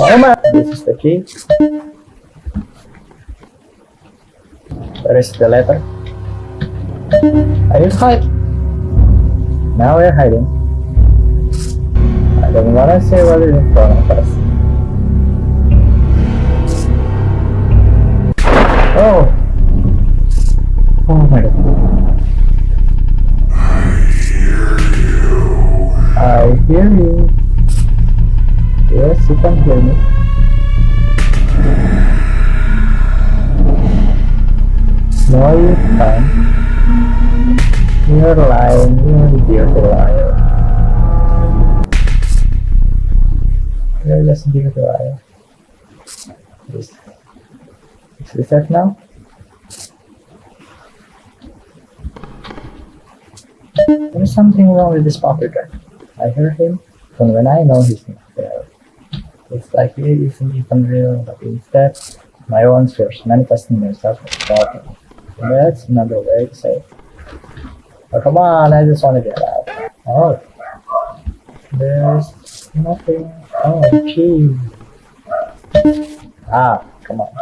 Oh my! This is the key. Where is the letter? I need to hide. Now we're hiding. I don't wanna say what is in front of us. Oh! Oh my god. I hear you. Yes, you can hear me. No, you can't. You're lying. You're a beautiful liar. You're just a beautiful liar. Is, is this it now? There's something wrong with this pocket guy. I hear him from when I know he's not there. It's like he isn't even real, but instead, my own fears manifesting themselves as talking. That's another way to say. Oh, come on, I just want to get out. Oh, there's nothing. Oh, gee. Ah, come on.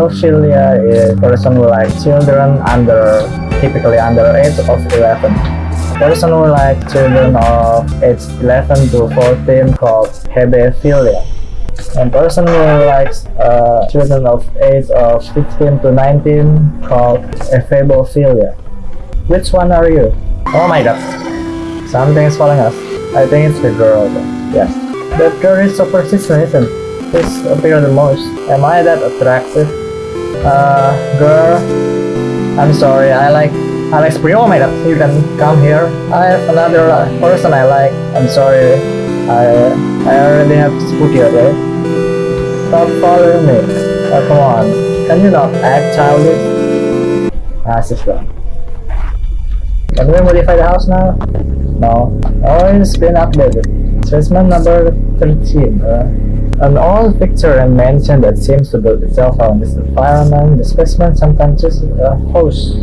Pedophilia is person who like children under, typically under age of 11. Person who like children of age 11 to 14 called hebephilia. And person who likes uh, children of age of 15 to 19 called ephebophilia. Which one are you? Oh my god. Something is calling us. I think it's the girl. Yes. That girl is so persistent, isn't? This appear the most. Am I that attractive? Uh, girl. I'm sorry. I like like spring. Oh you can come here. I have another person I like. I'm sorry. I I already have spooky, okay? Stop following me. Oh, come on. Can you not act childish? Ah, she's gone. Can we modify the house now? No. Oh, it's been updated. Specimen number 13. Uh, an old picture and mansion that seems to build itself on this environment. The specimen sometimes uses a host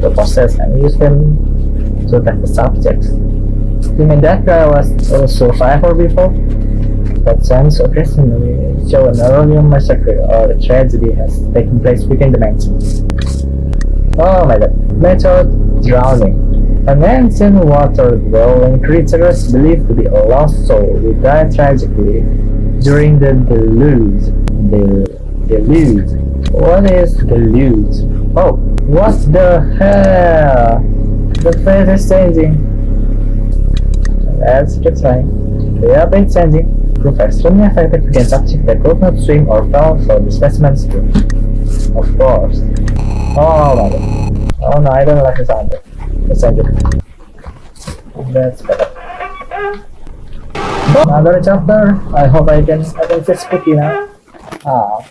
to process and use them to attack the subjects. You mean that guy was a survivor before? That sounds occasionally show an earlier massacre or a tragedy has taken place within the mansion. Oh my god. Method drowning. A mansion water dwelling creatures believed to be a lost soul who died tragically during the deluge. The deluge. What is deluge? Oh, what the hell? The face is changing. Let's keep trying. The update is changing. Proof extremely effective against subjects that could not swim or fell for the specimens too. Of course. Oh my god. Oh no, I don't like this sound. Let's change it. That's better. Another chapter. I hope I can I can fix spooky now. Ah.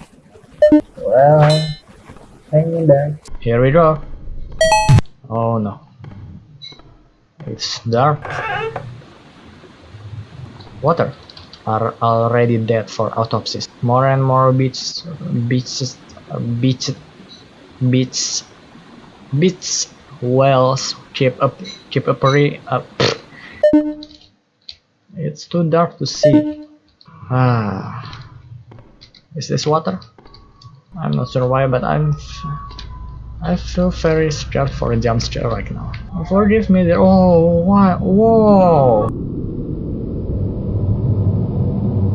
Well hang in there. Here we go. Oh no. It's dark. Water are already dead for autopsies. More and more beaches, beaches, beaches, beach, beach whales keep up, keep appearing up. It's too dark to see. Ah, is this water? I'm not sure why, but I'm. I feel very scared for a jump scare right now. Forgive me there. Oh, why? Whoa!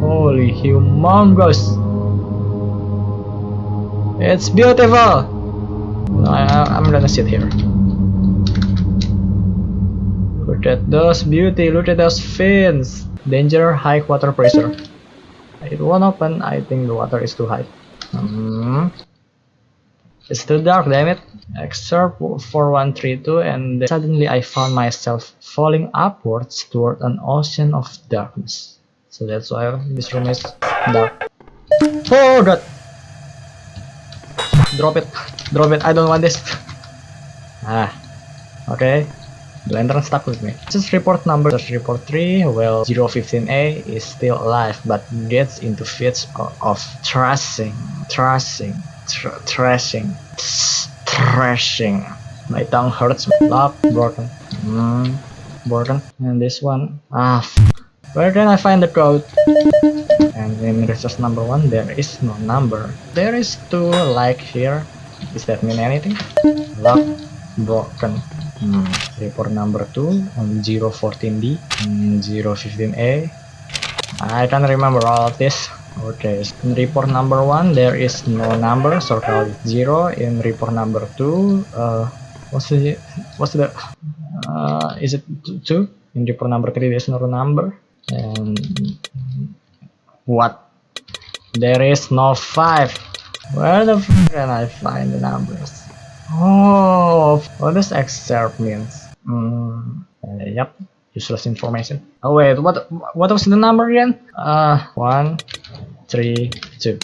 Holy humongous! It's beautiful! I, I'm gonna sit here. Look at those beauty, look at those fins! Danger, high water pressure. It won't open, I think the water is too high. Hmm. It's too dark, damn it. Excerpt 4132 and suddenly I found myself falling upwards toward an ocean of darkness. So that's why this room is dark. Oh god! Drop it. Drop it. I don't want this. Ah. Okay. Lantern stuck with me. Just report number just report 3. Well, 015A is still alive but gets into fits of, of thrashing. Thrashing. Tr thrashing. Thrashing. My tongue hurts. Lock. Broken. Mm, broken. And this one. Ah. Where can I find the code? And in resource number one, there is no number. There is two like here. Does that mean anything? Lock broken. Hmm. Report number two on 014B and 015A. I can't remember all of this. Okay, in report number one, there is no number, so call it zero. In report number two, uh, what's the what's the uh, is it two? In report number three, there's no number. And what? There is no five. Where the f can I find the numbers? Oh, what does excerpt means? Mm, uh, yep, useless information. Oh wait, what what was the number again? Uh, one, three, two.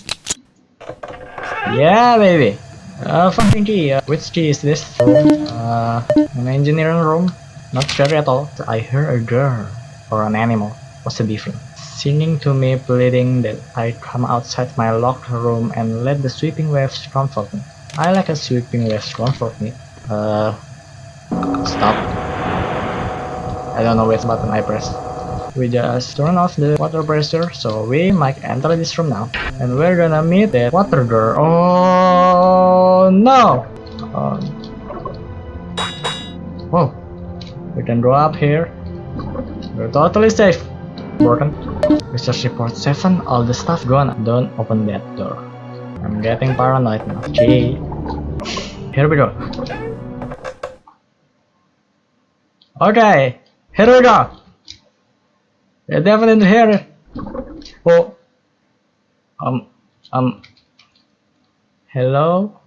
Yeah, baby. Uh, fucking key. Uh, which key is this? Uh, an engineering room. Not sure at all. I heard a girl or an animal. What's the difference? Singing to me, pleading that I come outside my locked room and let the sweeping waves comfort me. I like a sweeping restaurant for me. Uh, stop. I don't know which button I press. We just turn off the water pressure, so we might enter this room now. And we're gonna meet the water girl. Oh no! Oh. Whoa. We can go up here. We're totally safe. Broken. Research report 7, all the stuff gone. Don't open that door. I'm getting paranoid now. Okay. Here we go. Okay. Here we go. They're definitely here. Oh. Um. Um. Hello?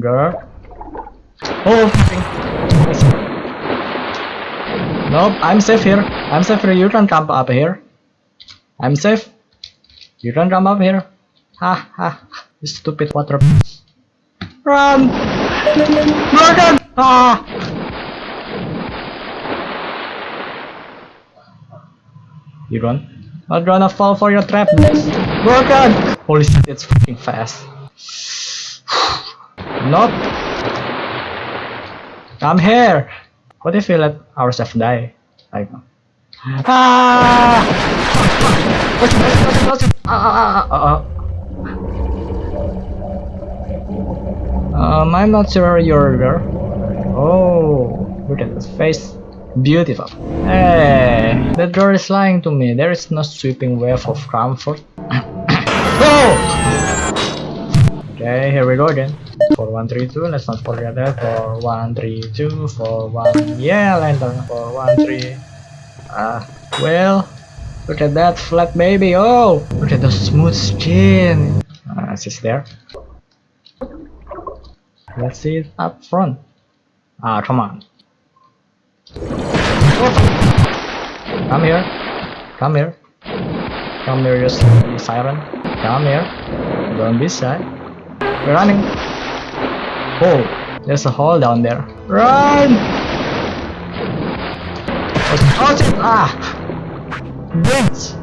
Girl? Oh, Nope, I'm safe here. I'm safe here. You can come up here. I'm safe. You can come up here. Ha ha. Stupid water. Run! Morgan! Ah! You run? I'm gonna fall for your trap. Morgan! Holy shit, it's fucking fast. Not. I'm here! What if we let ourselves die? Like. Ah! Ah! Ah! Ah! Ah! Um, I'm not sure you're girl. Oh, look at this face. Beautiful. Hey, that girl is lying to me. There is no sweeping wave of comfort. oh! Okay, here we go again. 4132, let's not forget that. 4132, 41. Yeah, lantern. 413. Ah, well, look at that flat baby. Oh, look at the smooth skin. Ah, she's there. Let's see it up front. Ah, come on. Come here. Come here. Come here, just siren. Come here. Don't be shy. We're running. Oh, there's a hole down there. Run! Oh, oh shit! Ah! Bitch!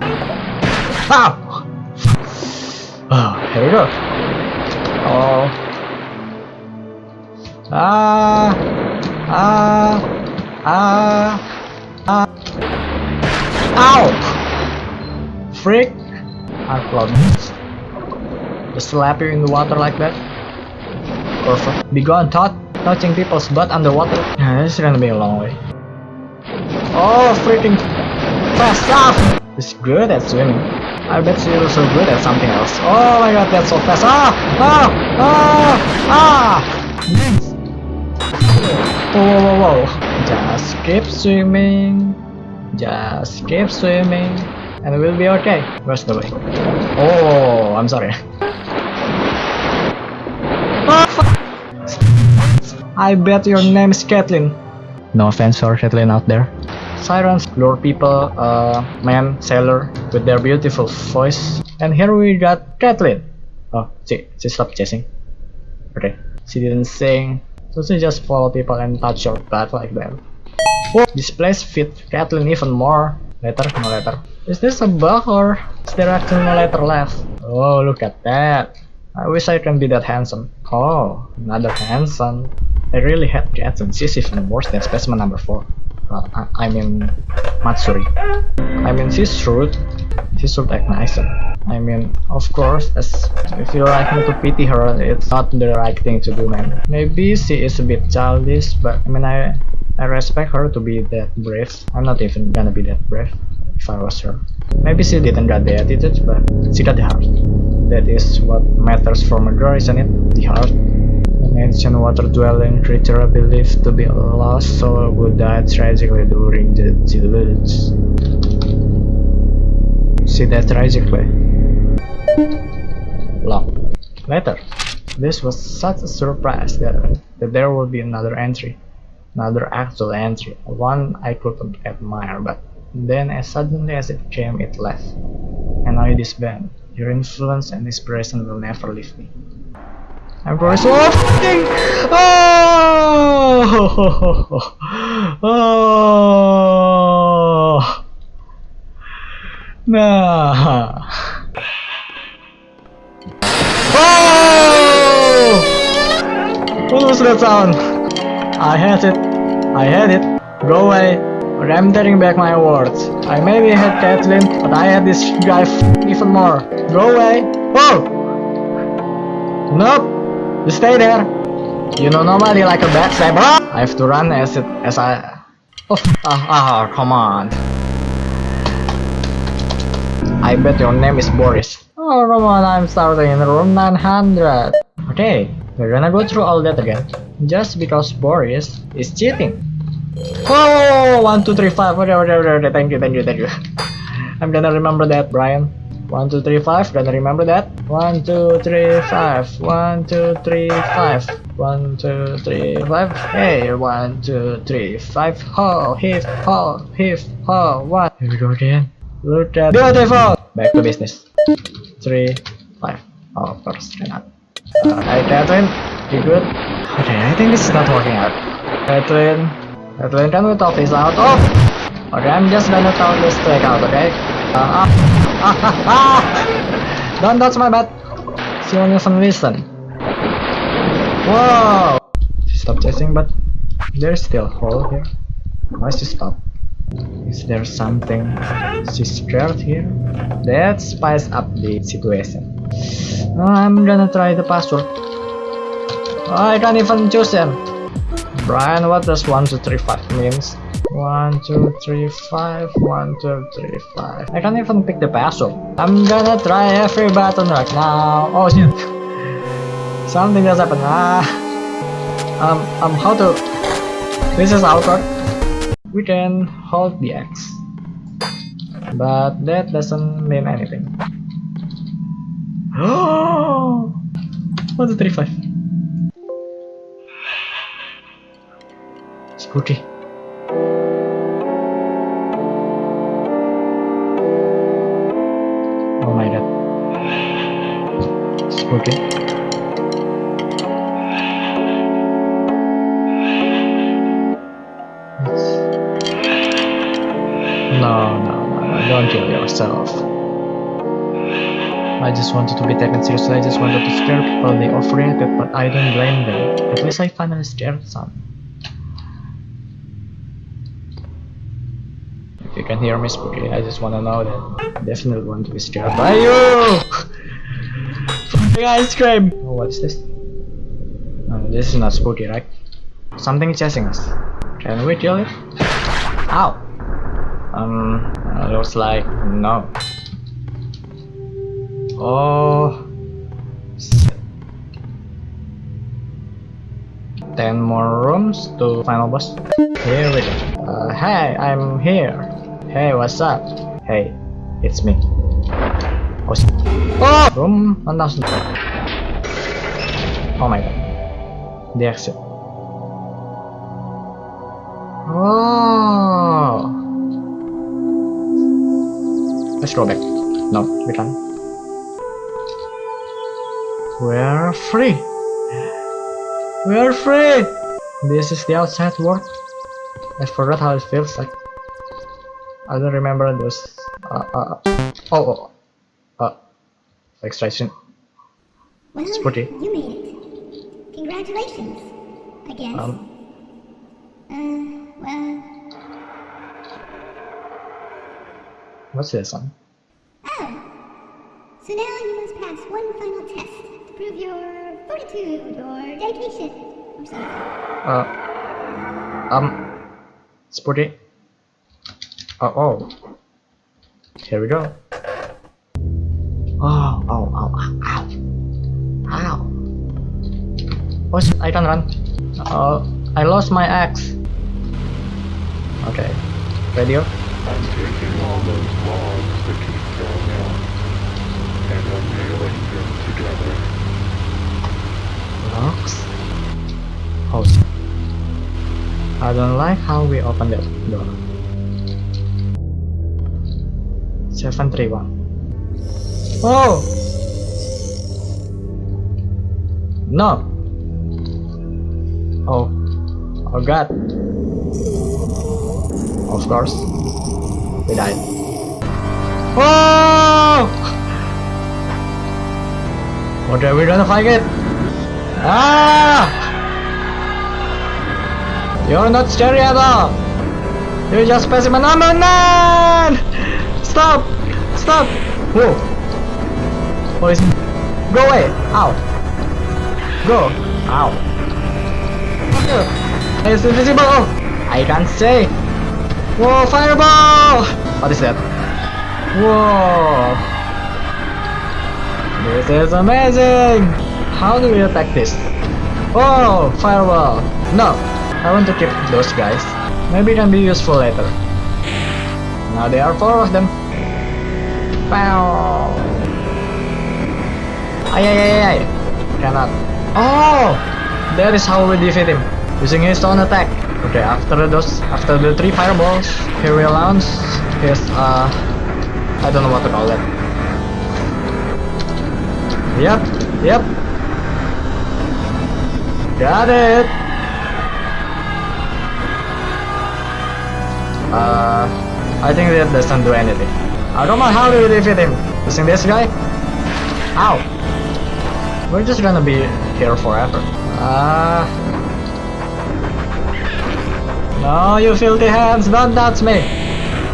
Ow! Oh, here we go. Oh. Ah! Ah! Ah! Ah! Ow! Freak! I this. Just slap you in the water like that. Perfect. Be gone, Todd. Touching people's butt underwater. This is gonna be a long way. Oh, freaking fast up! She's good at swimming. I bet she's so good at something else. Oh my god, that's so fast. Ah! Ah! Ah! Ah! Whoa, whoa, whoa. Just keep swimming. Just keep swimming. And we'll be okay. Where's the way? Oh, I'm sorry. I bet your name is Kathleen. No offense for Kathleen out there. Sirens lure people, uh, man, sailor, with their beautiful voice. And here we got Kathleen. Oh, she, she stopped chasing. Okay, she didn't sing, she just follow people and touch your butt like that. Whoa, this place fit Kathleen even more. Letter, no letter. Is this a bug or is there actually no letter left? Oh, look at that. I wish I can be that handsome. Oh, another handsome. I really hate and she's even worse than specimen number 4. Uh, I, mean, Matsuri. I mean, she's rude. She should act nicer. I mean, of course, as if you're liking to pity her, it's not the right thing to do, man. Maybe she is a bit childish, but I mean, I I respect her to be that brave. I'm not even gonna be that brave if I was her. Maybe she didn't got the attitude, but she got the heart. That is what matters from a girl, isn't it? The heart. An ancient water-dwelling creature believed to be lost soul who died tragically during the deluge. See that tragically. Lock. Later. This was such a surprise that, that there would be another entry. Another actual entry. One I couldn't admire, but then as suddenly as it came, it left. And now it is banned. Your influence and inspiration will never leave me. I'm so fucking oh! Oh! Nah. Oh! What was that sound? I had it. I had it. Go away. But I'm taking back my words I maybe had Kathleen but I had this guy even more. Go away. Oh! Nope you stay there. You know nobody like a backstabber. I have to run as it as I. Oh, ah, ah, come on. I bet your name is Boris. Oh, come on, I'm starting in room 900. Okay, we're gonna go through all that again. Just because Boris is cheating. Oh, one, two, three, five. Okay, okay, okay. Thank you, thank you, thank you. I'm gonna remember that, Brian. One, two, three, five. Gonna remember that. One, two, three, five. One, two, three, five. One, two, three, five. Hey, one, two, three, five. Ho, hip, ho, hip, ho. One. Here we go again. Look at beautiful. Back to business. Three, five. Oh, of course, cannot. Uh, hi, Catherine. You good? Okay, I think this is not working out. Catherine, Catherine, can we talk this out? Oh, Okay, I'm just gonna throw this track out, okay? Uh, ah, ah, ah, ah. Don't touch my butt. She won't even listen. Whoa! She stopped chasing, but there's still a hole here. Why she stop? Is there something she's scared here? That spice up the situation. I'm gonna try the password. I can't even choose it. Brian, what does 1235 means? 1, 2, 3, 5, 1, 2, 3, 5. I can't even pick the password. I'm gonna try every button right now. Oh shit. Something just happened. Ah. Um, um, how to... This is awkward. We can hold the X. But that doesn't mean anything. Oh! 1, 2, 3, 5. Spooky. No, no, no, no, don't kill yourself. I just wanted to be taken seriously, I just wanted to scare people, they overreacted, but I don't blame them. At least I finally scared some. If you can hear me spooky, I just wanna know that I definitely want to be scared by you! Fucking ice cream! Oh, what is this? No, this is not spooky, right? Something is chasing us. Can we kill it? Ow! Um, uh, looks like no. Oh. Ten more rooms to final boss. Here we go. Uh, hey, I'm here. Hey, what's up? Hey, it's me. Oh. Oh! 1000. Oh my god. The exit. Oh. Let's go back. No, we can't. We're free. We're free. This is the outside world. I forgot how it feels like. I don't remember those. Uh, uh, oh, oh, uh, extraction. Well, Spooky. you made it. Congratulations, I guess. Um, uh, well, what's this one? oh. So now you must pass one final test to prove your fortitude or dedication or something. Uh, um, Spooky. Oh, oh. Here we go. Oh, oh, oh, ow, ow. Oh, shit, I can run. Oh, I lost my axe. Okay, radio. I'm taking all those logs that keep going out, and I'm nailing them together. Locks. Oh, shit. I don't like how we open that door. 731. Oh! No! Oh. Oh god. Of course. We died. Oh! Okay, we're gonna fight it. Ah! You're not scary at all. You're just specimen number nine. Stop! Stop! Whoa! Is? Go away! Ow! Go! Ow! It's invisible! Oh! I can't say! Whoa! Fireball! What is that? Whoa! This is amazing! How do we attack this? Oh! Fireball! No! I want to keep those guys. Maybe it can be useful later. Now there are four of them. Pow! Ay ay ay ay! Cannot. Oh! That is how we defeat him. Using his stone attack. Okay, after those, after the three fireballs, he will launch his, uh, I don't know what to call it. Yep, yep. Got it! Uh, I think that doesn't do anything. I don't know how to defeat him. Using this guy? Ow! We're just gonna be here forever. Ah. no, you filthy hands, don't touch me!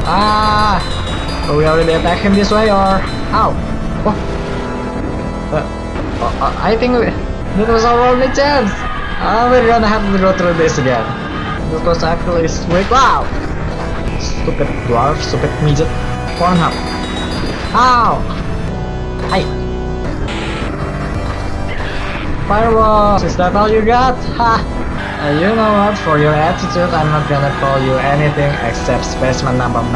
Ah! Are we already attack him this way or... Ow! Oh. Uh, uh, I think we, that was our only chance! Ah, we're gonna have to go through this again. Was actually sweet. Wow! Stupid dwarf, stupid midget. Pornhub. Ow! Hi! Fireballs! Is that all you got? Ha! Uh, you know what? For your attitude, I'm not gonna call you anything except specimen number 9.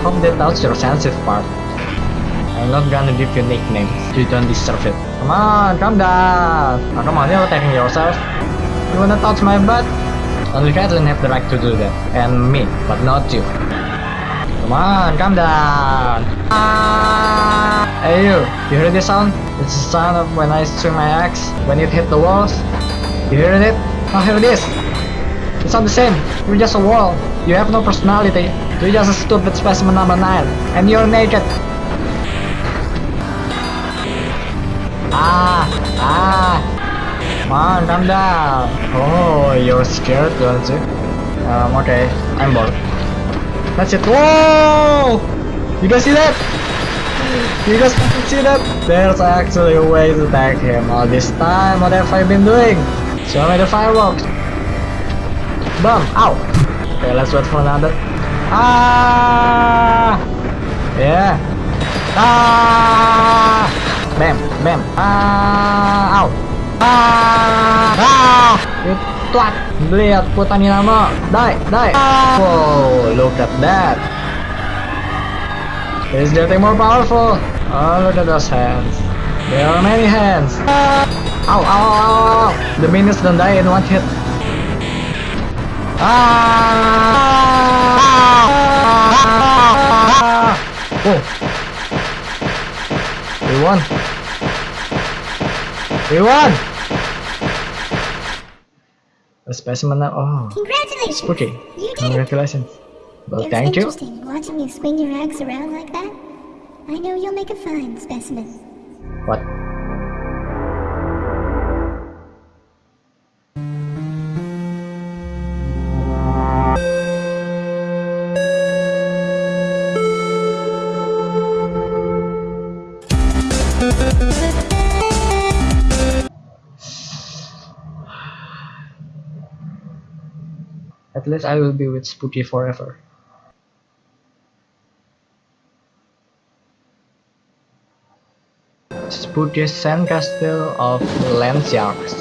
Hope that touched your sensitive part. I'm not gonna give you nicknames. You don't deserve it. Come on, calm down. Oh, come on, you're attacking yourself. You wanna touch my butt? Only Caitlyn have the right to do that. And me, but not you. Come on, calm down. Ah! Hey you, you hear this sound? It's the sound of when I swing my axe, when it hit the walls. You hear it? Oh, here it is. It's not the same. You're just a wall. You have no personality. You're just a stupid specimen number 9. And you're naked. Ah! Ah! Come on, calm down. Oh, you're scared, don't you? Um, okay. I'm bored. That's it. Whoa! You guys see that? You guys see that? There's actually a way to attack him all this time. What have I been doing? Show me the fireworks. Bum! Ow! Okay, let's wait for another. Ah! Yeah. Ah! Bam! Bam! Ah! Ow! Ah! Ah! You twat! Lihat putani nama! Die! Die! Ah! Whoa! Look at that! He's getting more powerful! Oh, look at those hands. There are many hands! Ow, ow, ow, ow, ow! The minions don't die in one hit. Ah! Oh! We won! We won! A specimen now. Oh, Congratulations! spooky. You did! Congratulations. Well, thank you. interesting watching you swing your axe around like that. I know you'll make a fine specimen. What? At least I will be with Spooky forever. Spooky Sandcastle of Landsharks.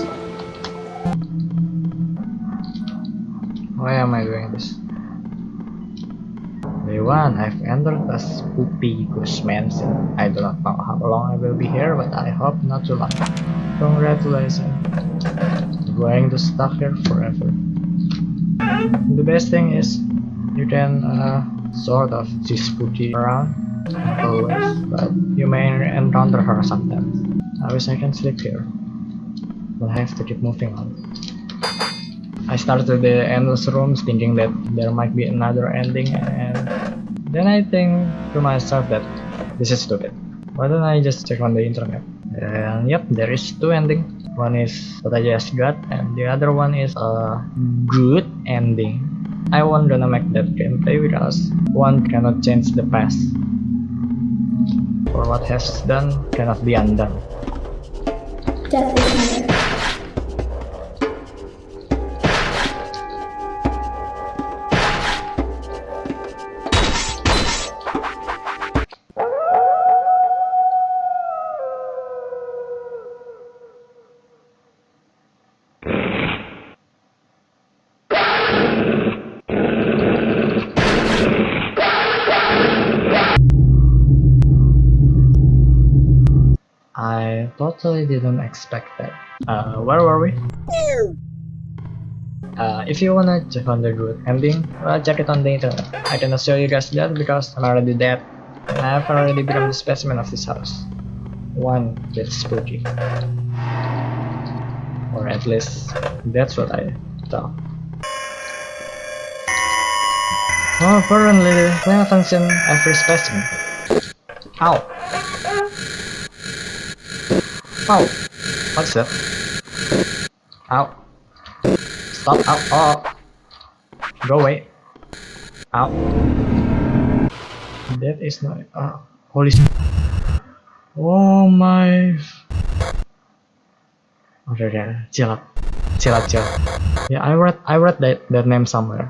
Why am I doing this? Day 1, I've entered a spooky ghost mansion. I do not know how long I will be here, but I hope not too long. Congratulations. I'm going to stuck here forever. The best thing is, you can uh, sort of see spooky around always, but you may encounter her sometimes. I wish I can sleep here, but I have to keep moving on. I started the endless rooms thinking that there might be another ending and then I think to myself that this is stupid. Why don't I just check on the internet? And yep, there is two endings. One is what I just got and the other one is a good ending. I won't gonna make that gameplay because one cannot change the past. For what has done cannot be undone. I didn't expect that. Uh, where were we? Uh, if you wanna check on the good ending, well, check it on the internet. I cannot show you guys that because I'm already dead. I've already become the specimen of this house. One bit spooky. Or at least, that's what I thought. Oh, apparently pay attention every specimen. Ow. Ow. What's that? Ow. Stop. Ow. Oh. Go away. Ow. That is not. Oh, holy. Oh my. Okay, okay. Chill up. Chill up, chill. Yeah, I read. I read that that name somewhere.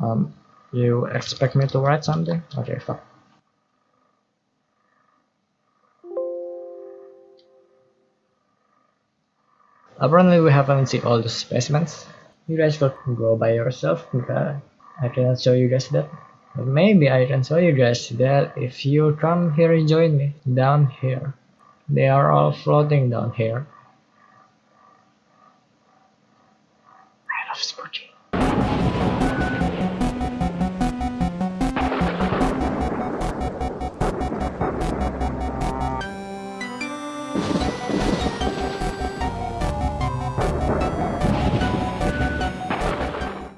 Um, you expect me to write something? Okay, fuck. Apparently we haven't seen all the specimens. You guys could go by yourself because I cannot show you guys that. But maybe I can show you guys that if you come here and join me down here. They are all floating down here. I love spooky.